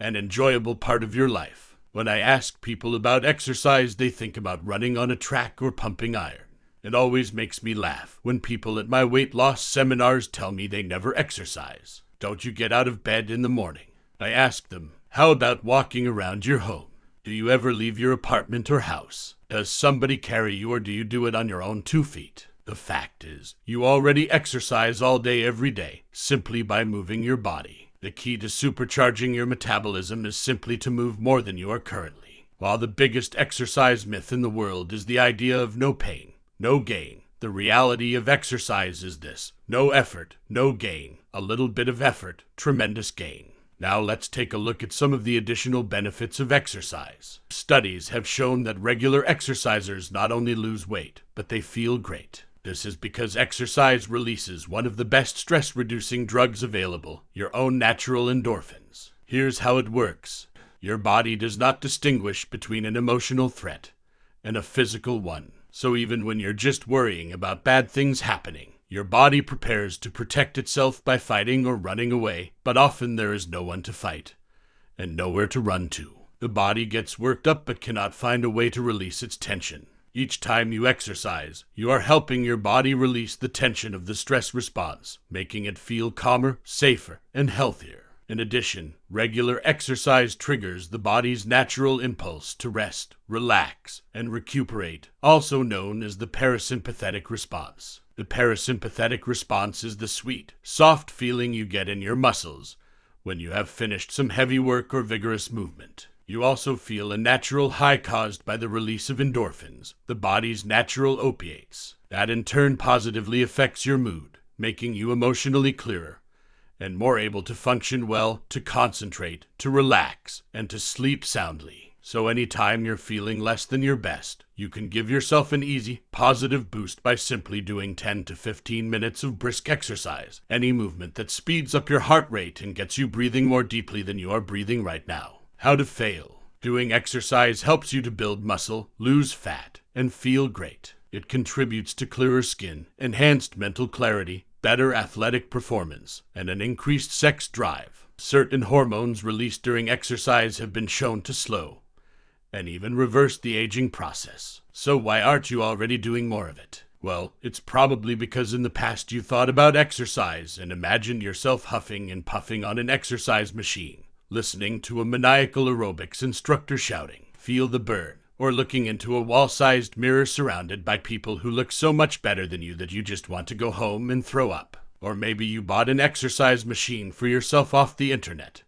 and enjoyable part of your life when i ask people about exercise they think about running on a track or pumping iron it always makes me laugh when people at my weight loss seminars tell me they never exercise. Don't you get out of bed in the morning? I ask them, How about walking around your home? Do you ever leave your apartment or house? Does somebody carry you or do you do it on your own two feet? The fact is, you already exercise all day every day simply by moving your body. The key to supercharging your metabolism is simply to move more than you are currently. While the biggest exercise myth in the world is the idea of no pain, no gain. The reality of exercise is this no effort, no gain. A little bit of effort, tremendous gain. Now let's take a look at some of the additional benefits of exercise. Studies have shown that regular exercisers not only lose weight, but they feel great. This is because exercise releases one of the best stress reducing drugs available, your own natural endorphins. Here's how it works your body does not distinguish between an emotional threat and a physical one. So even when you're just worrying about bad things happening, your body prepares to protect itself by fighting or running away, but often there is no one to fight and nowhere to run to. The body gets worked up but cannot find a way to release its tension. Each time you exercise, you are helping your body release the tension of the stress response, making it feel calmer, safer, and healthier. In addition, regular exercise triggers the body's natural impulse to rest, relax, and recuperate, also known as the parasympathetic response. The parasympathetic response is the sweet, soft feeling you get in your muscles when you have finished some heavy work or vigorous movement. You also feel a natural high caused by the release of endorphins, the body's natural opiates. That in turn positively affects your mood, making you emotionally clearer and more able to function well, to concentrate, to relax, and to sleep soundly. So anytime you're feeling less than your best, you can give yourself an easy, positive boost by simply doing 10 to 15 minutes of brisk exercise. Any movement that speeds up your heart rate and gets you breathing more deeply than you are breathing right now. How to fail. Doing exercise helps you to build muscle, lose fat, and feel great. It contributes to clearer skin, enhanced mental clarity, better athletic performance, and an increased sex drive. Certain hormones released during exercise have been shown to slow and even reverse the aging process. So why aren't you already doing more of it? Well, it's probably because in the past you thought about exercise and imagined yourself huffing and puffing on an exercise machine, listening to a maniacal aerobics instructor shouting, Feel the burn, or looking into a wall sized mirror surrounded by people who look so much better than you that you just want to go home and throw up. Or maybe you bought an exercise machine for yourself off the internet,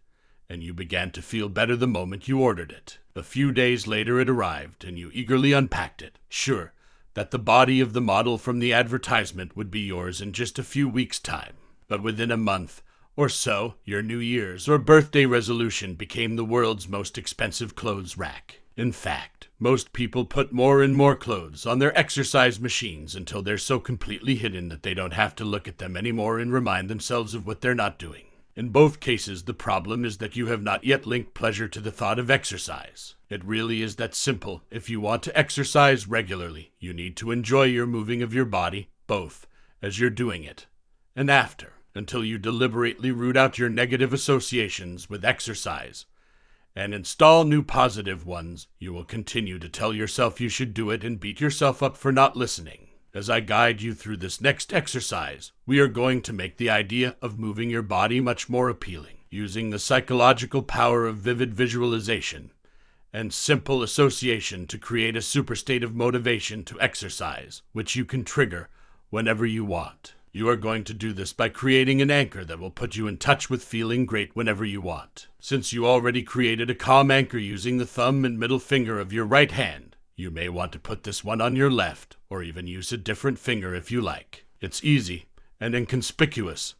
and you began to feel better the moment you ordered it. A few days later it arrived, and you eagerly unpacked it, sure that the body of the model from the advertisement would be yours in just a few weeks' time. But within a month, or so, your New Year's or birthday resolution became the world's most expensive clothes rack. In fact, most people put more and more clothes on their exercise machines until they're so completely hidden that they don't have to look at them anymore and remind themselves of what they're not doing. In both cases, the problem is that you have not yet linked pleasure to the thought of exercise. It really is that simple. If you want to exercise regularly, you need to enjoy your moving of your body, both as you're doing it and after, until you deliberately root out your negative associations with exercise and install new positive ones, you will continue to tell yourself you should do it and beat yourself up for not listening. As I guide you through this next exercise, we are going to make the idea of moving your body much more appealing, using the psychological power of vivid visualization and simple association to create a super state of motivation to exercise, which you can trigger whenever you want. You are going to do this by creating an anchor that will put you in touch with feeling great whenever you want. Since you already created a calm anchor using the thumb and middle finger of your right hand, you may want to put this one on your left, or even use a different finger if you like. It's easy and inconspicuous,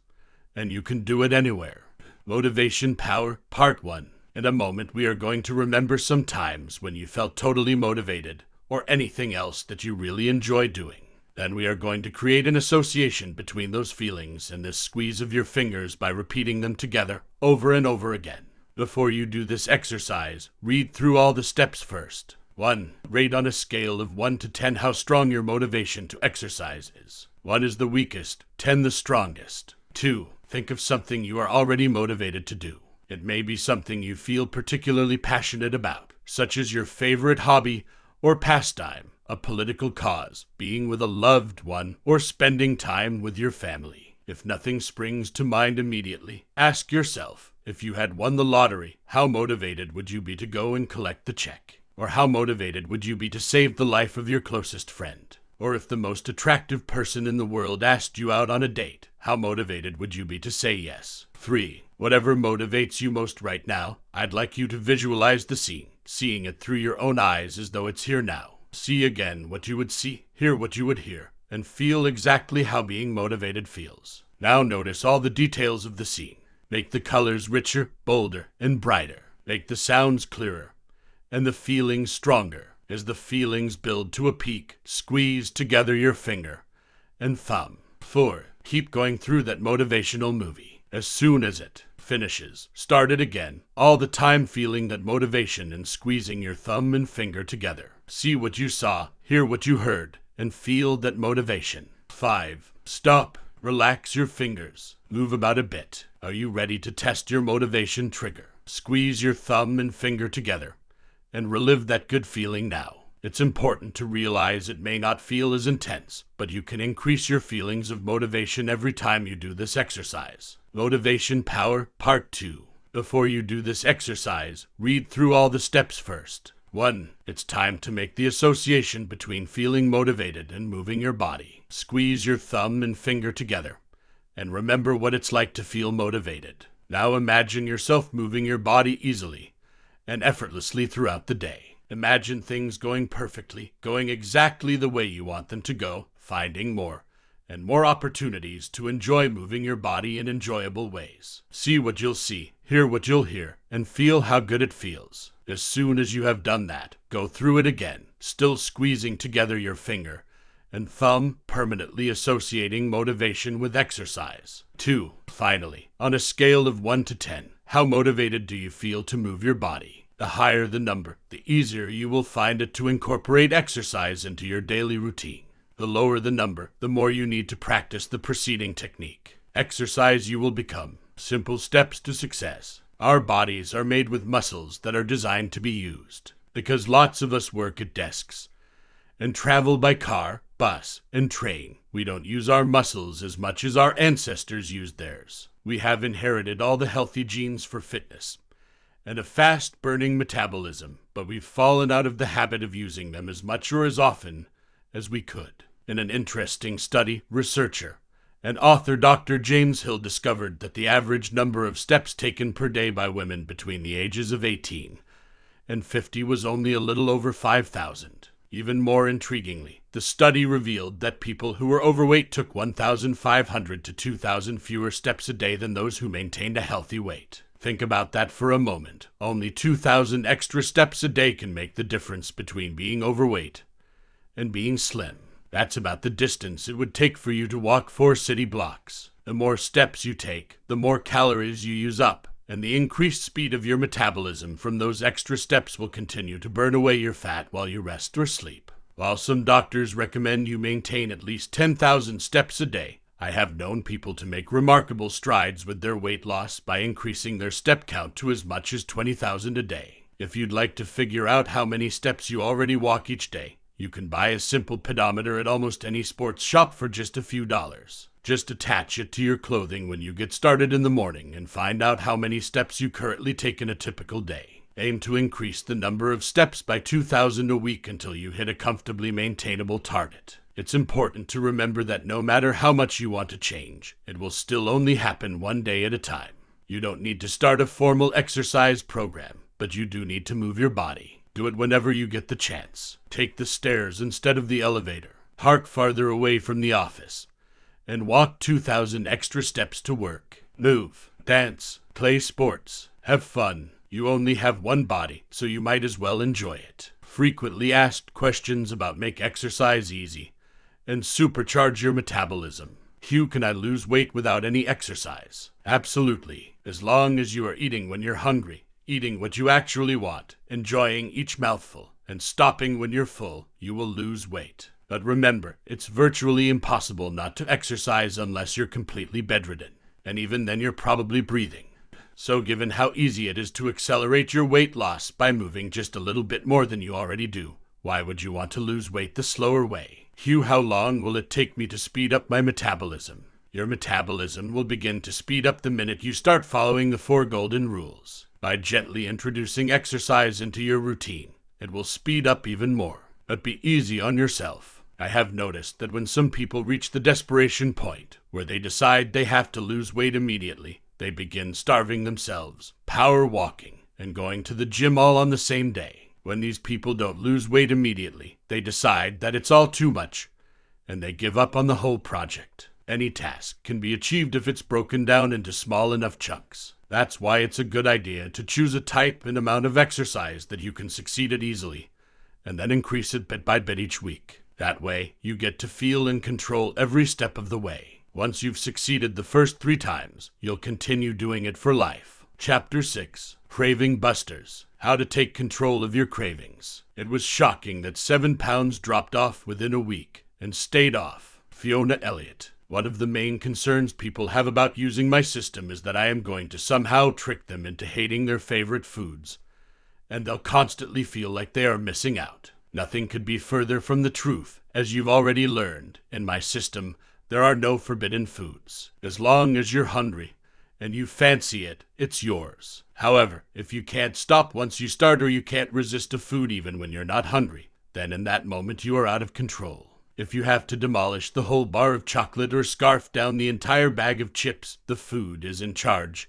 and you can do it anywhere. Motivation Power Part 1. In a moment, we are going to remember some times when you felt totally motivated, or anything else that you really enjoy doing. Then we are going to create an association between those feelings and this squeeze of your fingers by repeating them together over and over again. Before you do this exercise, read through all the steps first. 1. Rate on a scale of 1 to 10 how strong your motivation to exercise is. 1 is the weakest, 10 the strongest. 2. Think of something you are already motivated to do. It may be something you feel particularly passionate about, such as your favorite hobby or pastime a political cause, being with a loved one, or spending time with your family. If nothing springs to mind immediately, ask yourself if you had won the lottery, how motivated would you be to go and collect the check? Or how motivated would you be to save the life of your closest friend? Or if the most attractive person in the world asked you out on a date, how motivated would you be to say yes? 3. Whatever motivates you most right now, I'd like you to visualize the scene, seeing it through your own eyes as though it's here now. See again what you would see, hear what you would hear, and feel exactly how being motivated feels. Now notice all the details of the scene. Make the colors richer, bolder, and brighter. Make the sounds clearer, and the feelings stronger. As the feelings build to a peak, squeeze together your finger and thumb. 4. Keep going through that motivational movie. As soon as it finishes, start it again, all the time feeling that motivation and squeezing your thumb and finger together. See what you saw, hear what you heard, and feel that motivation. 5. Stop. Relax your fingers. Move about a bit. Are you ready to test your motivation trigger? Squeeze your thumb and finger together and relive that good feeling now. It's important to realize it may not feel as intense, but you can increase your feelings of motivation every time you do this exercise. Motivation Power Part 2. Before you do this exercise, read through all the steps first. 1. It's time to make the association between feeling motivated and moving your body. Squeeze your thumb and finger together and remember what it's like to feel motivated. Now imagine yourself moving your body easily and effortlessly throughout the day. Imagine things going perfectly, going exactly the way you want them to go, finding more and more opportunities to enjoy moving your body in enjoyable ways. See what you'll see, hear what you'll hear, and feel how good it feels. As soon as you have done that, go through it again, still squeezing together your finger and thumb, permanently associating motivation with exercise. 2. Finally, on a scale of 1 to 10, how motivated do you feel to move your body? The higher the number, the easier you will find it to incorporate exercise into your daily routine. The lower the number, the more you need to practice the preceding technique. Exercise you will become. Simple steps to success. Our bodies are made with muscles that are designed to be used. Because lots of us work at desks and travel by car, bus, and train. We don't use our muscles as much as our ancestors used theirs. We have inherited all the healthy genes for fitness and a fast burning metabolism, but we've fallen out of the habit of using them as much or as often as we could. In an interesting study, researcher and author Dr. James Hill discovered that the average number of steps taken per day by women between the ages of 18 and 50 was only a little over 5,000. Even more intriguingly, the study revealed that people who were overweight took 1,500 to 2,000 fewer steps a day than those who maintained a healthy weight. Think about that for a moment. Only 2,000 extra steps a day can make the difference between being overweight and being slim. That's about the distance it would take for you to walk four city blocks. The more steps you take, the more calories you use up, and the increased speed of your metabolism from those extra steps will continue to burn away your fat while you rest or sleep. While some doctors recommend you maintain at least 10,000 steps a day, I have known people to make remarkable strides with their weight loss by increasing their step count to as much as 20,000 a day. If you'd like to figure out how many steps you already walk each day, you can buy a simple pedometer at almost any sports shop for just a few dollars. Just attach it to your clothing when you get started in the morning and find out how many steps you currently take in a typical day. Aim to increase the number of steps by 2,000 a week until you hit a comfortably maintainable target. It's important to remember that no matter how much you want to change, it will still only happen one day at a time. You don't need to start a formal exercise program, but you do need to move your body. Do it whenever you get the chance. Take the stairs instead of the elevator. Park farther away from the office and walk 2,000 extra steps to work. Move, dance, play sports, have fun. You only have one body, so you might as well enjoy it. Frequently asked questions about make exercise easy and supercharge your metabolism. Hugh, can I lose weight without any exercise? Absolutely, as long as you are eating when you're hungry, eating what you actually want, enjoying each mouthful, and stopping when you're full, you will lose weight. But remember, it's virtually impossible not to exercise unless you're completely bedridden. And even then, you're probably breathing. So, given how easy it is to accelerate your weight loss by moving just a little bit more than you already do, why would you want to lose weight the slower way? Hugh, how long will it take me to speed up my metabolism? Your metabolism will begin to speed up the minute you start following the four golden rules. By gently introducing exercise into your routine, it will speed up even more. But be easy on yourself. I have noticed that when some people reach the desperation point where they decide they have to lose weight immediately, they begin starving themselves, power walking, and going to the gym all on the same day. When these people don't lose weight immediately, they decide that it's all too much, and they give up on the whole project. Any task can be achieved if it's broken down into small enough chunks. That's why it's a good idea to choose a type and amount of exercise that you can succeed at easily, and then increase it bit by bit each week. That way, you get to feel and control every step of the way. Once you've succeeded the first three times, you'll continue doing it for life. Chapter 6 Craving Busters How to Take Control of Your Cravings. It was shocking that seven pounds dropped off within a week and stayed off. Fiona Elliott. One of the main concerns people have about using my system is that I am going to somehow trick them into hating their favorite foods, and they'll constantly feel like they are missing out. Nothing could be further from the truth. As you've already learned, in my system, there are no forbidden foods. As long as you're hungry and you fancy it, it's yours. However, if you can't stop once you start or you can't resist a food even when you're not hungry, then in that moment you are out of control. If you have to demolish the whole bar of chocolate or scarf down the entire bag of chips, the food is in charge,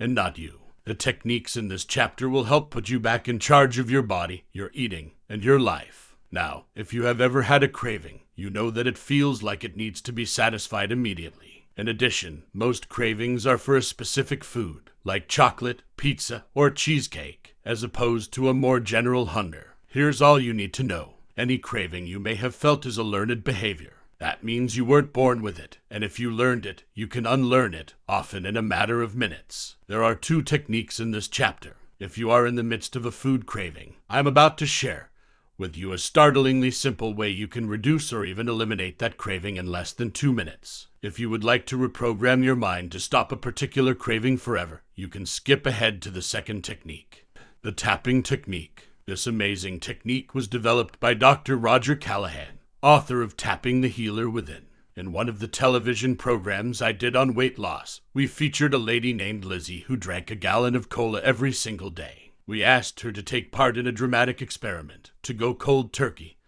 and not you. The techniques in this chapter will help put you back in charge of your body, your eating, and your life. Now, if you have ever had a craving, you know that it feels like it needs to be satisfied immediately. In addition, most cravings are for a specific food, like chocolate, pizza, or cheesecake, as opposed to a more general hunger. Here's all you need to know. Any craving you may have felt is a learned behavior. That means you weren't born with it, and if you learned it, you can unlearn it, often in a matter of minutes. There are two techniques in this chapter. If you are in the midst of a food craving, I'm about to share with you a startlingly simple way you can reduce or even eliminate that craving in less than two minutes. If you would like to reprogram your mind to stop a particular craving forever, you can skip ahead to the second technique the tapping technique. This amazing technique was developed by Dr. Roger Callahan, author of Tapping the Healer Within. In one of the television programs I did on weight loss, we featured a lady named Lizzie who drank a gallon of cola every single day. We asked her to take part in a dramatic experiment, to go cold turkey,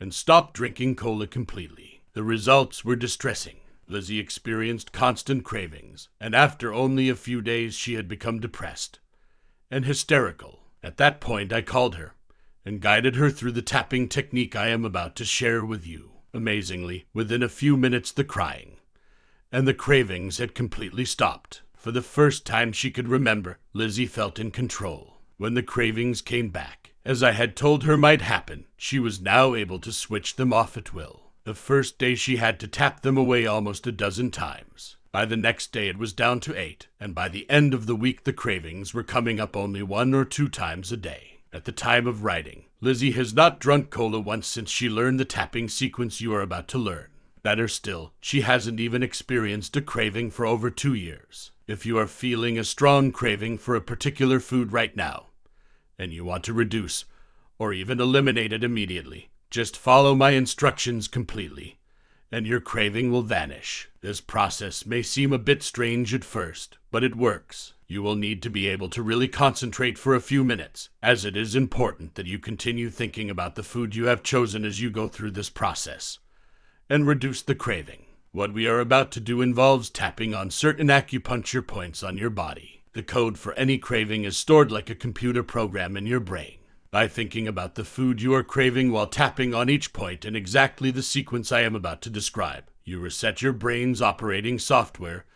and stop drinking cola completely. The results were distressing. Lizzie experienced constant cravings, and after only a few days she had become depressed and hysterical. At that point, I called her and guided her through the tapping technique I am about to share with you. Amazingly, within a few minutes, the crying and the cravings had completely stopped. For the first time she could remember, Lizzie felt in control. When the cravings came back, as I had told her might happen, she was now able to switch them off at will. The first day she had to tap them away almost a dozen times. By the next day it was down to eight, and by the end of the week the cravings were coming up only one or two times a day. At the time of writing, Lizzie has not drunk cola once since she learned the tapping sequence you are about to learn. Better still, she hasn't even experienced a craving for over two years. If you are feeling a strong craving for a particular food right now, and you want to reduce or even eliminate it immediately, just follow my instructions completely, and your craving will vanish. This process may seem a bit strange at first, but it works. You will need to be able to really concentrate for a few minutes, as it is important that you continue thinking about the food you have chosen as you go through this process, and reduce the craving. What we are about to do involves tapping on certain acupuncture points on your body. The code for any craving is stored like a computer program in your brain. By thinking about the food you are craving while tapping on each point in exactly the sequence I am about to describe, you reset your brain's operating software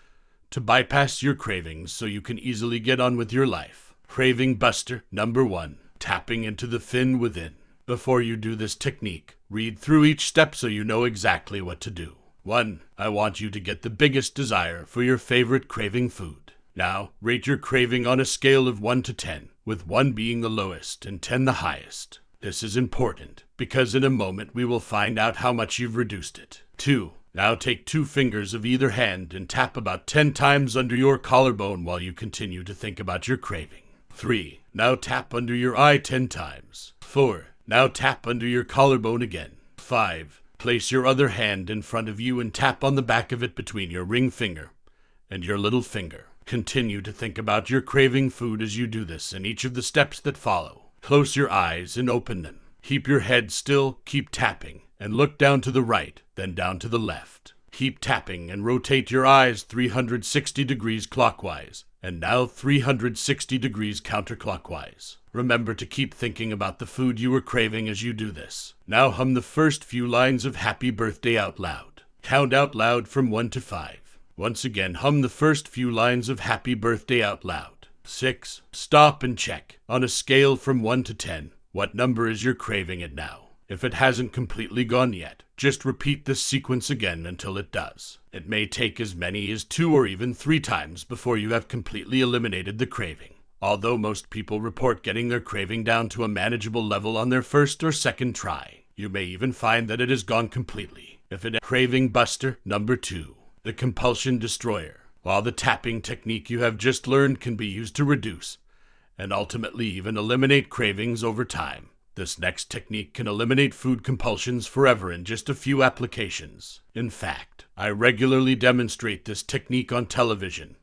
to bypass your cravings so you can easily get on with your life. Craving Buster number one tapping into the thin within. Before you do this technique, read through each step so you know exactly what to do. 1. I want you to get the biggest desire for your favorite craving food. Now, rate your craving on a scale of 1 to 10, with 1 being the lowest and 10 the highest. This is important because in a moment we will find out how much you've reduced it. 2. Now take two fingers of either hand and tap about 10 times under your collarbone while you continue to think about your craving. 3. Now tap under your eye 10 times. 4. Now tap under your collarbone again. 5. Place your other hand in front of you and tap on the back of it between your ring finger and your little finger. Continue to think about your craving food as you do this and each of the steps that follow. Close your eyes and open them. Keep your head still, keep tapping, and look down to the right, then down to the left. Keep tapping and rotate your eyes 360 degrees clockwise, and now 360 degrees counterclockwise. Remember to keep thinking about the food you are craving as you do this. Now hum the first few lines of Happy Birthday out loud. Count out loud from 1 to 5. Once again, hum the first few lines of Happy Birthday out loud. 6. Stop and check. On a scale from 1 to 10, what number is your craving it now? If it hasn't completely gone yet, just repeat this sequence again until it does. It may take as many as two or even three times before you have completely eliminated the craving. Although most people report getting their craving down to a manageable level on their first or second try, you may even find that it has gone completely. If it craving buster number 2, the compulsion destroyer. While the tapping technique you have just learned can be used to reduce and ultimately even eliminate cravings over time, this next technique can eliminate food compulsions forever in just a few applications. In fact, I regularly demonstrate this technique on television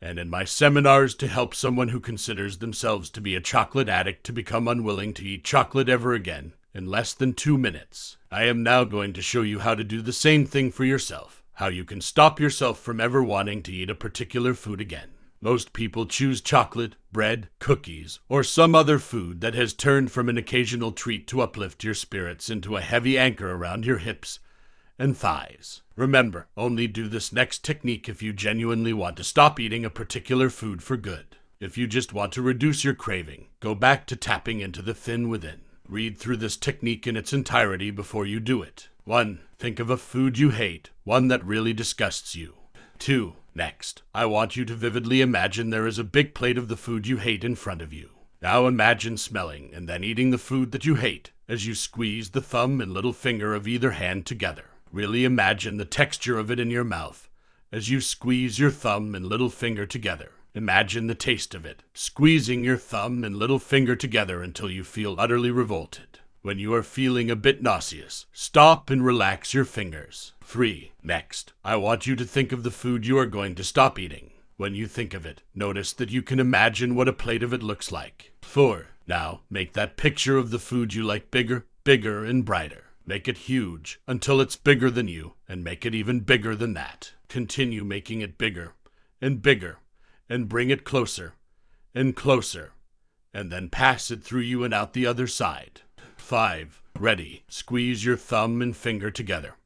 and in my seminars to help someone who considers themselves to be a chocolate addict to become unwilling to eat chocolate ever again in less than two minutes. I am now going to show you how to do the same thing for yourself, how you can stop yourself from ever wanting to eat a particular food again. Most people choose chocolate, bread, cookies, or some other food that has turned from an occasional treat to uplift your spirits into a heavy anchor around your hips and thighs. Remember, only do this next technique if you genuinely want to stop eating a particular food for good. If you just want to reduce your craving, go back to tapping into the thin within. Read through this technique in its entirety before you do it. 1. Think of a food you hate, one that really disgusts you. 2. Next, I want you to vividly imagine there is a big plate of the food you hate in front of you. Now imagine smelling and then eating the food that you hate as you squeeze the thumb and little finger of either hand together. Really imagine the texture of it in your mouth as you squeeze your thumb and little finger together. Imagine the taste of it, squeezing your thumb and little finger together until you feel utterly revolted. When you are feeling a bit nauseous, stop and relax your fingers. 3. Next, I want you to think of the food you are going to stop eating. When you think of it, notice that you can imagine what a plate of it looks like. 4. Now, make that picture of the food you like bigger, bigger, and brighter. Make it huge until it's bigger than you, and make it even bigger than that. Continue making it bigger and bigger, and bring it closer and closer, and then pass it through you and out the other side. 5. Ready. Squeeze your thumb and finger together.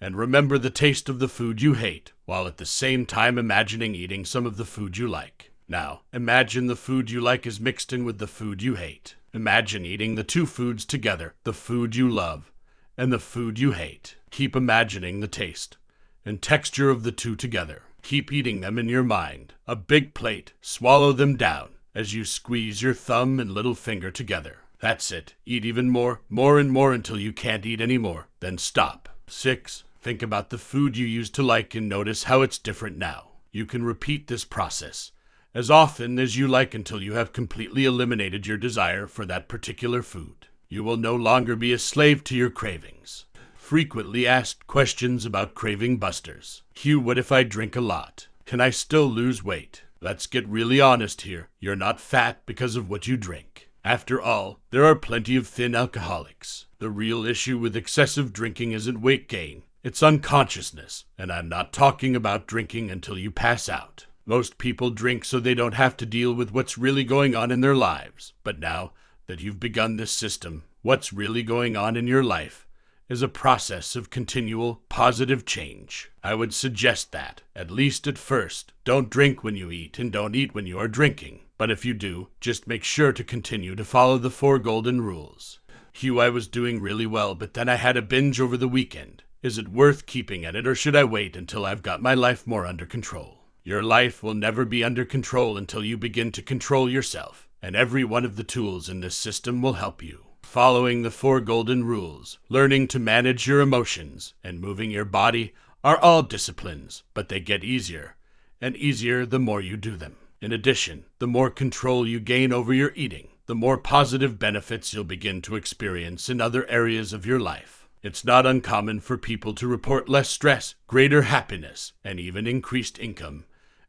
And remember the taste of the food you hate, while at the same time imagining eating some of the food you like. Now, imagine the food you like is mixed in with the food you hate. Imagine eating the two foods together, the food you love and the food you hate. Keep imagining the taste and texture of the two together. Keep eating them in your mind. A big plate, swallow them down as you squeeze your thumb and little finger together. That's it. Eat even more, more and more until you can't eat any more. Then stop. 6. Think about the food you used to like and notice how it's different now. You can repeat this process as often as you like until you have completely eliminated your desire for that particular food. You will no longer be a slave to your cravings. Frequently asked questions about craving busters. Hugh, what if I drink a lot? Can I still lose weight? Let's get really honest here. You're not fat because of what you drink. After all, there are plenty of thin alcoholics. The real issue with excessive drinking isn't weight gain, it's unconsciousness, and I'm not talking about drinking until you pass out. Most people drink so they don't have to deal with what's really going on in their lives. But now, that you've begun this system, what's really going on in your life is a process of continual positive change. I would suggest that, at least at first, don't drink when you eat and don't eat when you are drinking. But if you do, just make sure to continue to follow the four golden rules. Hugh, I was doing really well, but then I had a binge over the weekend. Is it worth keeping at it, or should I wait until I've got my life more under control? Your life will never be under control until you begin to control yourself and every one of the tools in this system will help you. Following the four golden rules, learning to manage your emotions, and moving your body are all disciplines, but they get easier, and easier the more you do them. In addition, the more control you gain over your eating, the more positive benefits you'll begin to experience in other areas of your life. It's not uncommon for people to report less stress, greater happiness, and even increased income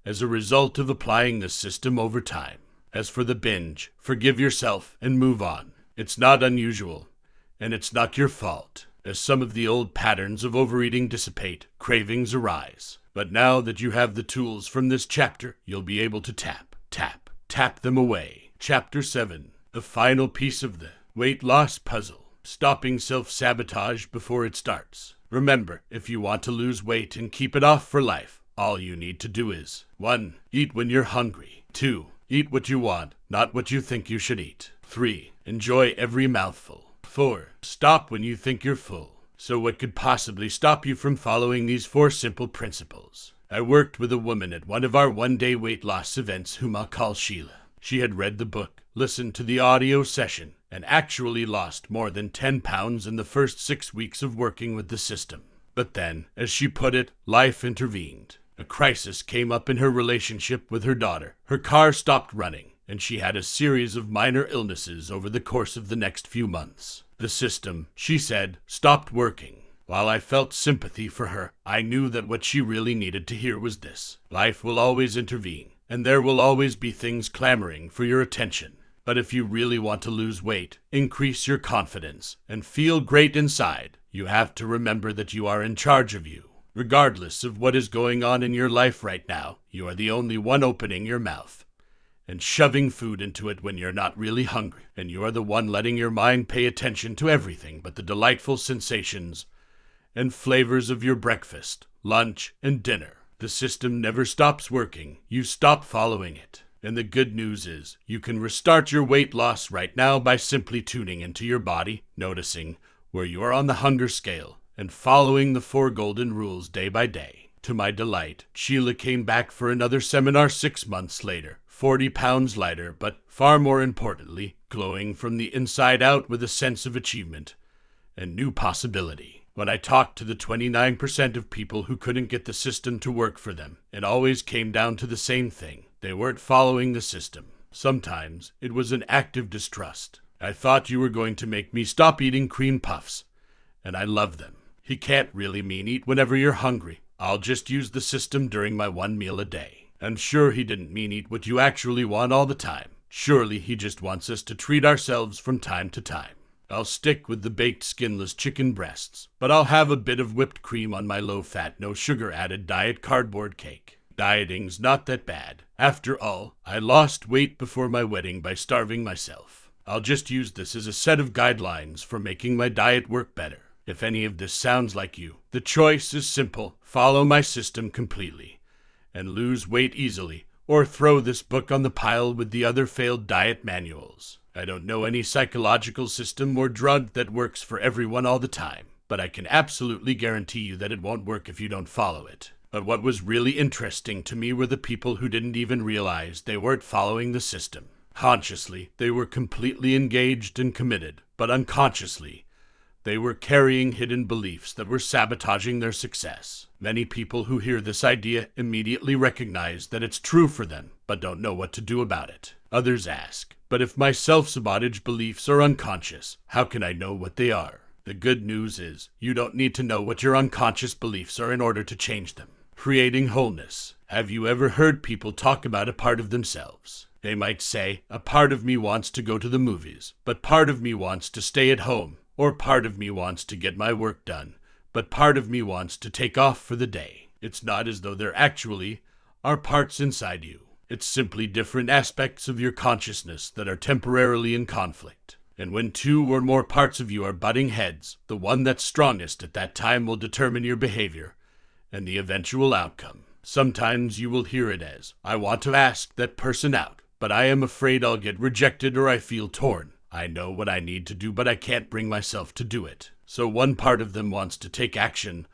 as a result of applying this system over time. As for the binge, forgive yourself and move on. It's not unusual, and it's not your fault. As some of the old patterns of overeating dissipate, cravings arise. But now that you have the tools from this chapter, you'll be able to tap, tap, tap them away. Chapter 7 The final piece of the weight loss puzzle stopping self sabotage before it starts. Remember, if you want to lose weight and keep it off for life, all you need to do is 1. Eat when you're hungry. 2. Eat what you want, not what you think you should eat. 3. Enjoy every mouthful. 4. Stop when you think you're full. So, what could possibly stop you from following these four simple principles? I worked with a woman at one of our one day weight loss events whom I'll call Sheila. She had read the book, listened to the audio session, and actually lost more than 10 pounds in the first six weeks of working with the system. But then, as she put it, life intervened. A crisis came up in her relationship with her daughter. Her car stopped running, and she had a series of minor illnesses over the course of the next few months. The system, she said, stopped working. While I felt sympathy for her, I knew that what she really needed to hear was this life will always intervene, and there will always be things clamoring for your attention. But if you really want to lose weight, increase your confidence, and feel great inside, you have to remember that you are in charge of you. Regardless of what is going on in your life right now, you are the only one opening your mouth and shoving food into it when you're not really hungry, and you are the one letting your mind pay attention to everything but the delightful sensations and flavors of your breakfast, lunch, and dinner. The system never stops working. You stop following it. And the good news is, you can restart your weight loss right now by simply tuning into your body, noticing where you are on the hunger scale, and following the four golden rules day by day. To my delight, Sheila came back for another seminar six months later, 40 pounds lighter, but far more importantly, glowing from the inside out with a sense of achievement and new possibility. When I talked to the 29% of people who couldn't get the system to work for them, it always came down to the same thing. They weren't following the system. Sometimes it was an active distrust. I thought you were going to make me stop eating cream puffs, and I love them. He can't really mean eat whenever you're hungry. I'll just use the system during my one meal a day. I'm sure he didn't mean eat what you actually want all the time. Surely he just wants us to treat ourselves from time to time. I'll stick with the baked skinless chicken breasts, but I'll have a bit of whipped cream on my low fat, no sugar added diet cardboard cake. Dieting's not that bad. After all, I lost weight before my wedding by starving myself. I'll just use this as a set of guidelines for making my diet work better. If any of this sounds like you, the choice is simple follow my system completely and lose weight easily, or throw this book on the pile with the other failed diet manuals. I don't know any psychological system or drug that works for everyone all the time, but I can absolutely guarantee you that it won't work if you don't follow it. But what was really interesting to me were the people who didn't even realize they weren't following the system. Consciously, they were completely engaged and committed, but unconsciously, they were carrying hidden beliefs that were sabotaging their success. Many people who hear this idea immediately recognize that it's true for them, but don't know what to do about it. Others ask, but if my self sabotage beliefs are unconscious, how can I know what they are? The good news is, you don't need to know what your unconscious beliefs are in order to change them. Creating wholeness. Have you ever heard people talk about a part of themselves? They might say, A part of me wants to go to the movies, but part of me wants to stay at home or part of me wants to get my work done, but part of me wants to take off for the day. It's not as though there actually are parts inside you. It's simply different aspects of your consciousness that are temporarily in conflict. And when two or more parts of you are butting heads, the one that's strongest at that time will determine your behavior and the eventual outcome. Sometimes you will hear it as, I want to ask that person out, but I am afraid I'll get rejected or I feel torn. I know what I need to do, but I can't bring myself to do it. So one part of them wants to take action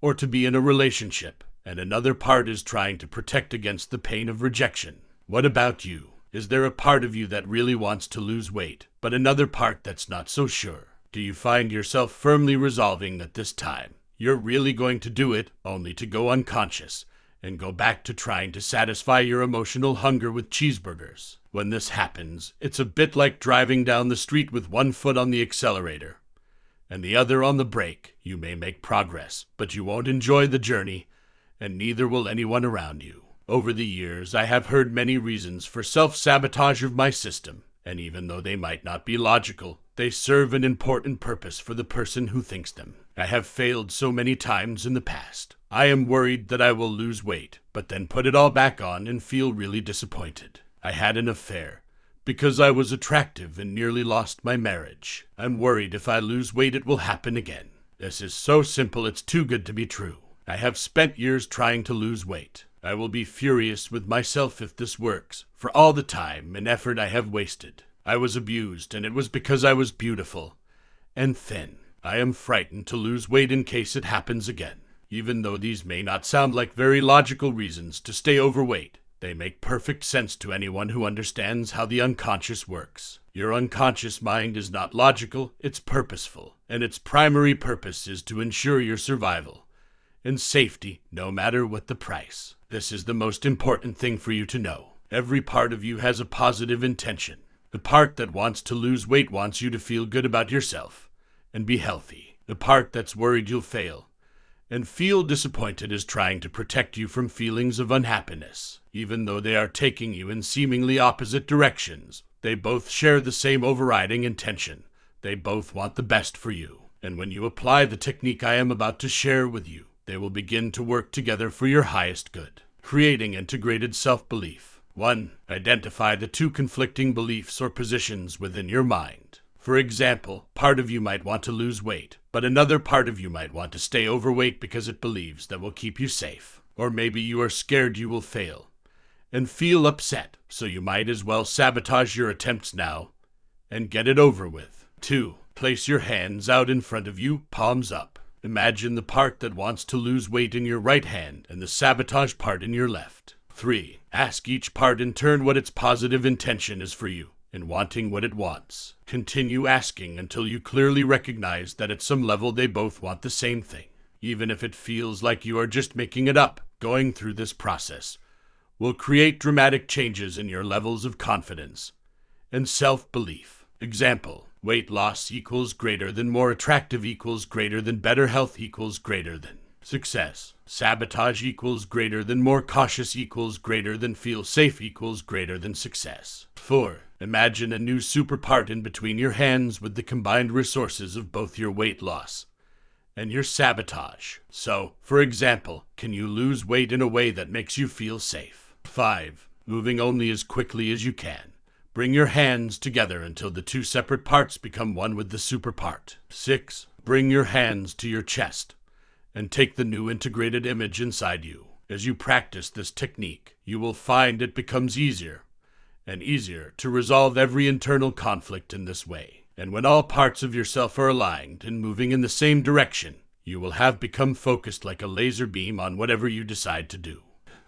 or to be in a relationship, and another part is trying to protect against the pain of rejection. What about you? Is there a part of you that really wants to lose weight, but another part that's not so sure? Do you find yourself firmly resolving that this time you're really going to do it only to go unconscious and go back to trying to satisfy your emotional hunger with cheeseburgers. When this happens, it's a bit like driving down the street with one foot on the accelerator and the other on the brake. You may make progress, but you won't enjoy the journey, and neither will anyone around you. Over the years, I have heard many reasons for self sabotage of my system, and even though they might not be logical, they serve an important purpose for the person who thinks them. I have failed so many times in the past. I am worried that I will lose weight, but then put it all back on and feel really disappointed. I had an affair because I was attractive and nearly lost my marriage. I'm worried if I lose weight it will happen again. This is so simple it's too good to be true. I have spent years trying to lose weight. I will be furious with myself if this works, for all the time and effort I have wasted. I was abused, and it was because I was beautiful and thin. I am frightened to lose weight in case it happens again. Even though these may not sound like very logical reasons to stay overweight, they make perfect sense to anyone who understands how the unconscious works. Your unconscious mind is not logical, it's purposeful, and its primary purpose is to ensure your survival and safety no matter what the price. This is the most important thing for you to know. Every part of you has a positive intention. The part that wants to lose weight wants you to feel good about yourself and be healthy. The part that's worried you'll fail and feel disappointed is trying to protect you from feelings of unhappiness. Even though they are taking you in seemingly opposite directions, they both share the same overriding intention. They both want the best for you. And when you apply the technique I am about to share with you, they will begin to work together for your highest good. Creating integrated self belief. 1. Identify the two conflicting beliefs or positions within your mind. For example, part of you might want to lose weight, but another part of you might want to stay overweight because it believes that will keep you safe. Or maybe you are scared you will fail and feel upset, so you might as well sabotage your attempts now and get it over with. 2. Place your hands out in front of you, palms up. Imagine the part that wants to lose weight in your right hand and the sabotage part in your left. 3. Ask each part in turn what its positive intention is for you in wanting what it wants. Continue asking until you clearly recognize that at some level they both want the same thing. Even if it feels like you are just making it up, going through this process will create dramatic changes in your levels of confidence and self belief. Example weight loss equals greater than more attractive equals greater than better health equals greater than success. Sabotage equals greater than more cautious equals greater than feel safe equals greater than success. 4. Imagine a new super part in between your hands with the combined resources of both your weight loss and your sabotage. So, for example, can you lose weight in a way that makes you feel safe? 5. Moving only as quickly as you can. Bring your hands together until the two separate parts become one with the super part. 6. Bring your hands to your chest and take the new integrated image inside you. As you practice this technique, you will find it becomes easier and easier to resolve every internal conflict in this way. And when all parts of yourself are aligned and moving in the same direction, you will have become focused like a laser beam on whatever you decide to do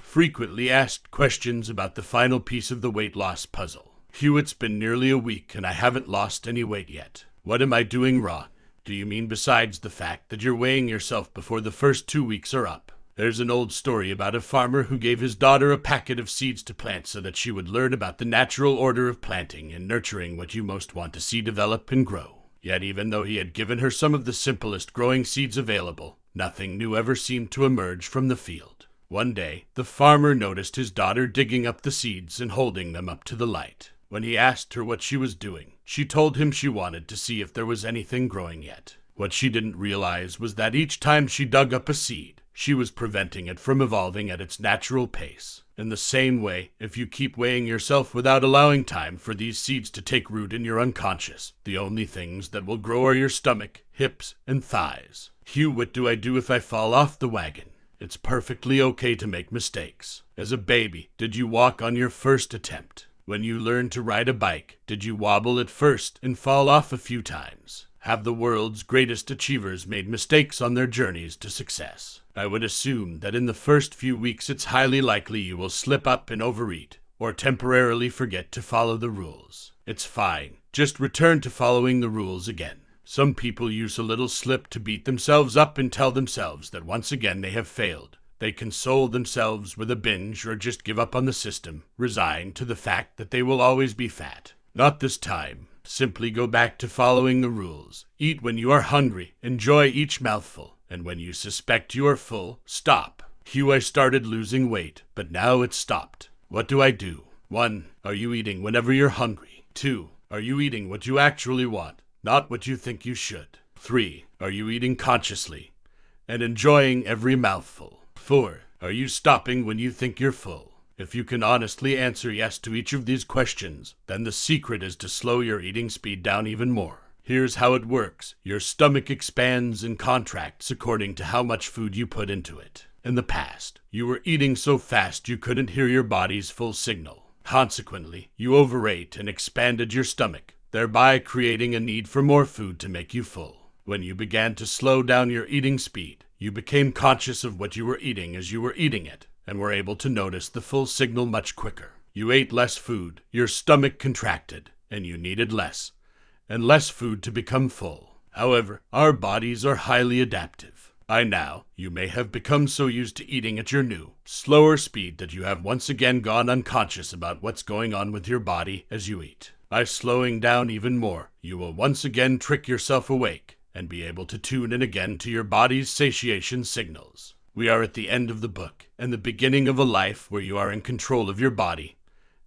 frequently asked questions about the final piece of the weight loss puzzle. Hugh, it's been nearly a week and I haven't lost any weight yet. What am I doing wrong? Do you mean besides the fact that you're weighing yourself before the first two weeks are up? There's an old story about a farmer who gave his daughter a packet of seeds to plant so that she would learn about the natural order of planting and nurturing what you most want to see develop and grow. Yet, even though he had given her some of the simplest growing seeds available, nothing new ever seemed to emerge from the field. One day, the farmer noticed his daughter digging up the seeds and holding them up to the light. When he asked her what she was doing, she told him she wanted to see if there was anything growing yet. What she didn't realize was that each time she dug up a seed, she was preventing it from evolving at its natural pace. In the same way, if you keep weighing yourself without allowing time for these seeds to take root in your unconscious, the only things that will grow are your stomach, hips, and thighs. Hugh, what do I do if I fall off the wagon? It's perfectly okay to make mistakes. As a baby, did you walk on your first attempt? When you learned to ride a bike, did you wobble at first and fall off a few times? Have the world's greatest achievers made mistakes on their journeys to success? I would assume that in the first few weeks it's highly likely you will slip up and overeat, or temporarily forget to follow the rules. It's fine. Just return to following the rules again. Some people use a little slip to beat themselves up and tell themselves that once again they have failed. They console themselves with a binge or just give up on the system, resigned to the fact that they will always be fat. Not this time. Simply go back to following the rules. Eat when you are hungry, enjoy each mouthful, and when you suspect you are full, stop. Hugh, I started losing weight, but now it's stopped. What do I do? 1. Are you eating whenever you're hungry? 2. Are you eating what you actually want? not what you think you should. 3. Are you eating consciously and enjoying every mouthful? 4. Are you stopping when you think you're full? If you can honestly answer yes to each of these questions, then the secret is to slow your eating speed down even more. Here's how it works your stomach expands and contracts according to how much food you put into it. In the past, you were eating so fast you couldn't hear your body's full signal. Consequently, you overate and expanded your stomach, thereby creating a need for more food to make you full. When you began to slow down your eating speed, you became conscious of what you were eating as you were eating it, and were able to notice the full signal much quicker. You ate less food, your stomach contracted, and you needed less, and less food to become full. However, our bodies are highly adaptive. By now, you may have become so used to eating at your new, slower speed that you have once again gone unconscious about what's going on with your body as you eat. By slowing down even more, you will once again trick yourself awake and be able to tune in again to your body's satiation signals. We are at the end of the book and the beginning of a life where you are in control of your body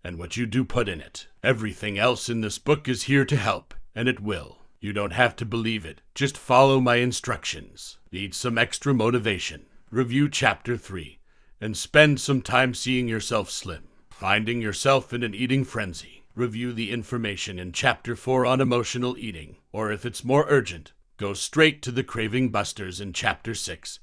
and what you do put in it. Everything else in this book is here to help, and it will. You don't have to believe it, just follow my instructions. Need some extra motivation. review Chapter 3, and spend some time seeing yourself slim. Finding yourself in an eating frenzy, review the information in Chapter 4 on emotional eating, or if it's more urgent, go straight to the Craving Busters in Chapter 6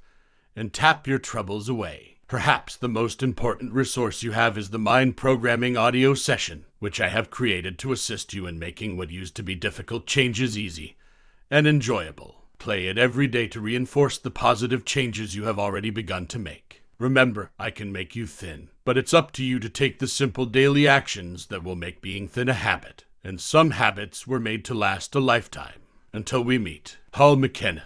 and tap your troubles away. Perhaps the most important resource you have is the Mind Programming Audio Session, which I have created to assist you in making what used to be difficult changes easy and enjoyable. Play it every day to reinforce the positive changes you have already begun to make. Remember, I can make you thin, but it's up to you to take the simple daily actions that will make being thin a habit. And some habits were made to last a lifetime. Until we meet, Paul McKenna.